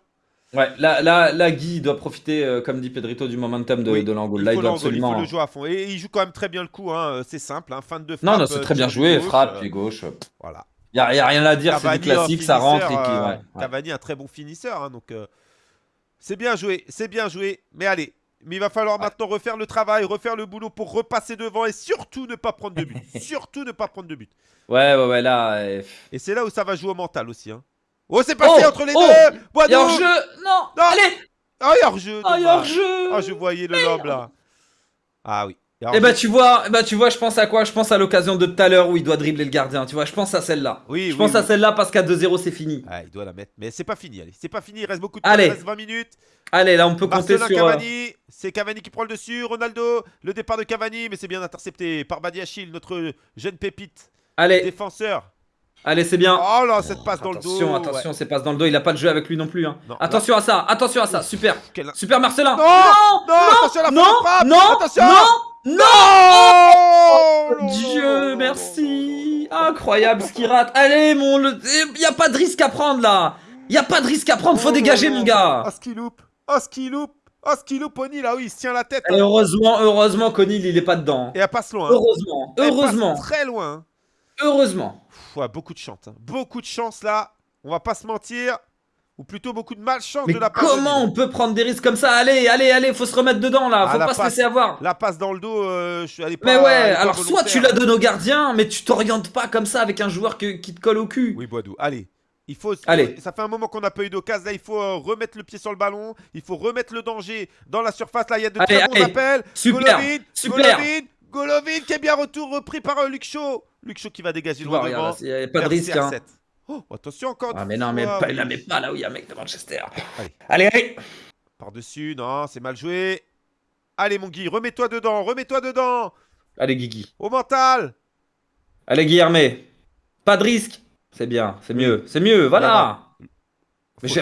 Ouais, là, là, là, Guy doit profiter, euh, comme dit Pedrito, du momentum de, Oui, de l'angle. Il Là, il doit l'angle, il absolument. faut le jouer à fond. Et il joue quand même très bien le coup, hein, c'est simple, hein, fin de frappe. Non, non, c'est euh, très bien tir joué. gauche, Frappe, euh, pied gauche. Il Voilà. n'y a, y a rien à dire, c'est du classique, ça rentre. et finisseur, qui- euh, ouais, ouais. Cavani, un très bon finisseur, hein, donc euh, c'est bien joué, c'est bien joué. Mais allez, mais il va falloir maintenant refaire le travail, refaire le boulot pour repasser devant et surtout ne pas prendre de but. (laughs) surtout ne pas prendre de but. Ouais, ouais, ouais, là. euh, Et c'est là où ça va jouer au mental aussi. Hein. Oh, c'est passé Oh, entre les oh, deux Y Boideau a hors-jeu Non, Non. Allez Ah, il y a hors-jeu Ah, y a hors-jeu Ah, je voyais le lob là. Ah oui. Eh bah tu vois, eh bah tu vois, je pense à quoi? Je pense à l'occasion de tout à l'heure où il doit dribbler le gardien. Tu vois, je pense à celle-là. Oui, je oui, pense à celle-là parce qu'à 2-0 c'est fini. Ah, il doit la mettre. Mais c'est pas fini, allez. C'est pas fini, il reste beaucoup de temps, Allez. il reste 20 minutes. Allez, là on peut compter Marcelin sur. euh, Cavani, c'est Cavani qui prend le dessus. Ronaldo, le départ de Cavani, mais c'est bien intercepté par Badiachil, notre jeune pépite, Allez, défenseur. allez, c'est bien. Oh là, cette passe dans le dos. Attention, attention, c'est passe dans le dos. Il a pas de jeu avec lui non plus. Hein. Non, attention à ça, attention à ça. Super, Quel- super Marcelin. Non, non, attention à la fin non, frappe. non, attention. non, Oh Oh, Dieu, merci. Incroyable ce qu'il rate. Allez, mon. Le... Y a pas de risque à prendre là. Y a pas de risque à prendre. Faut Oh dégager, mon gars. Oh, ce qu'il loupe. Oh, ce qu'il loupe. Oh, ce qu'il loupe, Oni, là, oui, il se tient la tête. Et hein. heureusement, heureusement qu'Onil il est pas dedans. Et elle passe loin. hein. Heureusement, Elle passe heureusement, Très loin. hein. heureusement. Pff, ouais, beaucoup de chance. hein. Beaucoup de chance là. On va pas se mentir. Ou plutôt beaucoup de malchance Mais de la part comment on peut prendre des risques comme ça? Allez, allez, allez, faut se remettre dedans là. Faut pas se laisser avoir. La passe dans le dos, euh, je suis allé pas. Mais elle ouais, est alors soit tu la donnes au gardien, mais tu t'orientes pas comme ça avec un joueur que- qui te colle au cul. Oui, Boidou. Allez. Il faut. Allez. Ça fait un moment qu'on n'a pas eu d'occasion. Là, il faut euh, remettre le pied sur le ballon. Il faut remettre le danger dans la surface. Là, il y a de Allez, très bons allez. appels. Super, Golovin, super. Golovin, Golovin qui est bien retour repris par euh, Luc Shaw. Luc Shaw qui va dégager loin devant. il y a pas de risque. Hein. CR7. Oh, attention encore. Ah mais non, mais pas, oui. la mets pas là où il y a un mec de Manchester. Allez. allez, allez. Par-dessus, non, c'est mal joué. Allez, mon Guy, remets-toi dedans, remets-toi dedans. Allez, Guigui. Au mental. Allez, Guillermé. Pas de risque. C'est bien, c'est mieux, c'est mieux, voilà.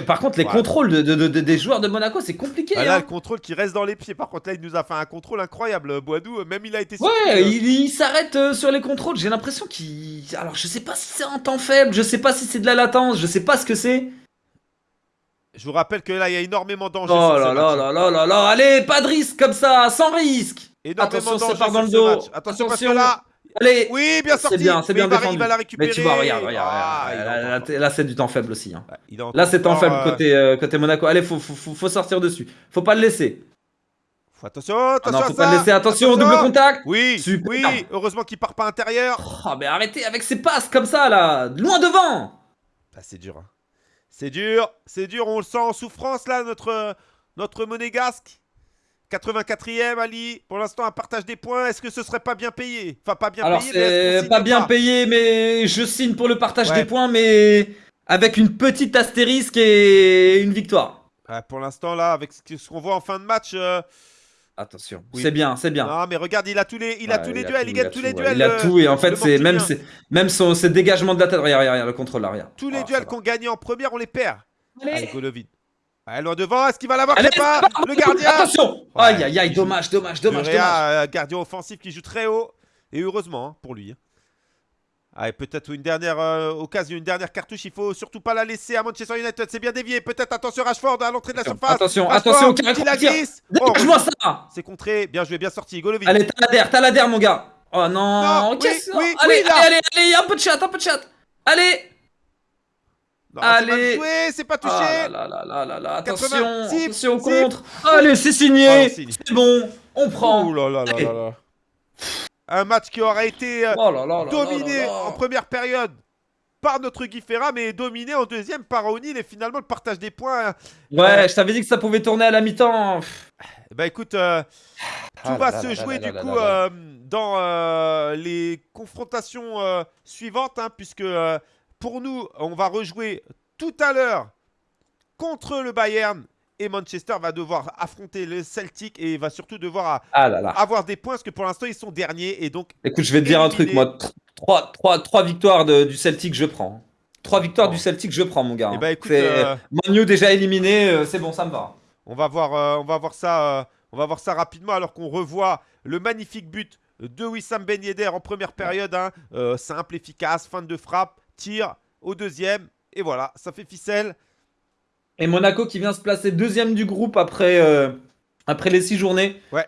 Par contre, les contrôles de, des joueurs de Monaco, c'est compliqué. Ah, là, hein. le contrôle qui reste dans les pieds. Par contre, là, il nous a fait un contrôle incroyable, Boadou. Même il a été. Ouais, euh. il, s'arrête euh, sur les contrôles. J'ai l'impression qu'il. Alors, je sais pas si c'est un temps faible, je sais pas si c'est de la latence, je sais pas ce que c'est. Je vous rappelle que là, il y a énormément d'enjeux. Oh là là là là là là, allez, pas de risque comme ça, sans risque. Attention, ça part dans le dos. Attention, Attention, parce que là. Allez Oui, bien sorti C'est bien, c'est bien défendu. Il va la récupérer. Mais tu vois, regarde, regarde. Ah, là, c'est du temps faible aussi. Hein. là, c'est temps faible côté, euh, côté Monaco. Allez, faut, faut, faut, sortir dessus. Faut pas le laisser. attention, attention. Ah non, faut pas le laisser. Attention, double contact. Oui, Super. oui. Heureusement qu'il part pas intérieur. Oh, mais arrêtez avec ces passes comme ça, là. Loin devant. Bah, c'est dur. Hein. C'est dur, c'est dur. On le sent en souffrance, là, notre, notre monégasque. 84e, Ali. Pour l'instant, un partage des points. Est-ce que ce serait pas bien payé? Enfin, pas bien Alors, payé, c'est pas bien payé, mais je signe pour le partage des points, mais avec une petite astérisque et une victoire. pour l'instant, là, avec ce qu'on voit en fin de match. Euh, Attention, c'est bien, c'est bien. Non, mais regarde, il a tous les, il a tous les duels, il, gagne tous les duels. Il a tout et en fait, c'est même, même son, ses dégagements de la tête. Regarde, regarde, le contrôle arrière. Tous les oh, duels qu'on gagnait en première, on les perd. Allez, Golovin. Allez, loin devant, est-ce qu'il va l'avoir Je sais pas. Le gardien. Attention. Aïe, aïe, aïe, dommage, dommage, dommage, dommage. Euh, gardien offensif qui joue très haut. Et heureusement hein, pour lui. Hein. Allez, peut-être une dernière euh, occasion, une dernière cartouche. Il faut surtout pas la laisser à Manchester United. C'est bien dévié. Peut-être attention Rashford à l'entrée de la surface. Attention, attention, il la glisse. Oh, vois ça. C'est contré. Bien joué, bien sorti. Golovin. Allez, t'as la der, t'as la der, mon gars. Oh non. non oui, oui, allez, oui, allez, allez, allez, un peu de chat, un peu de chat. Allez. Allez c'est pas touché ah là là là là là, attention, attention contre Allez, c'est signé ah, C'est bon, on prend Ouh là là là là là Un match qui aurait été euh, oh dominé en première période par notre Guy Ferra, mais dominé en deuxième par O'Neill et finalement le partage des points. Euh, ouais, je t'avais dit que ça pouvait tourner à la mi-temps. Bah écoute, euh, tout ah va se jouer du coup dans les confrontations suivantes, hein, puisque pour nous, on va rejouer tout à l'heure contre le Bayern. Et Manchester va devoir affronter le Celtic et va surtout devoir ah avoir des points parce que pour l'instant ils sont derniers et donc. Écoute, je vais te dire un truc, moi, trois, victoires du Celtic, je prends. Trois victoires du Celtic, je prends, mon gars. Et bah, écoute, euh... Manu déjà éliminé, euh, c'est bon, ça me va. On va voir, euh, on va voir ça, euh, on va voir ça rapidement alors qu'on revoit le magnifique but de Wissam Ben Yedder en première période, hein. simple, efficace, fin de frappe, tir, au deuxième. Et voilà, ça fait ficelle. Et Monaco qui vient se placer deuxième du groupe après, euh, après les six journées. Ouais.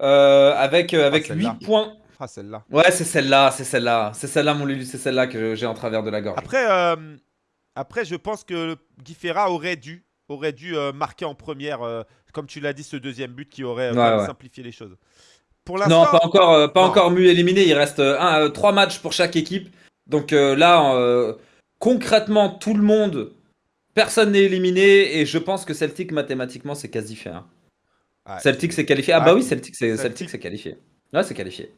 Euh, avec euh, avec 8 points. Ah, celle-là. Ouais, c'est celle-là, c'est celle-là. C'est celle-là, mon Lulu, c'est celle-là que j'ai en travers de la gorge. Après, après je pense que Guy Ferra aurait dû, aurait dû marquer en première, comme tu l'as dit, ce deuxième but qui aurait simplifié les choses. Pour non, pas encore, pas encore mu éliminé. Il reste un, trois matchs pour chaque équipe. Donc là, concrètement, tout le monde, personne n'est éliminé et je pense que Celtic, mathématiquement, c'est quasi fait. Hein. Celtic, c'est qualifié. Ah, bah oui, Celtic, c'est Celtic, c'est qualifié. Ouais, c'est qualifié.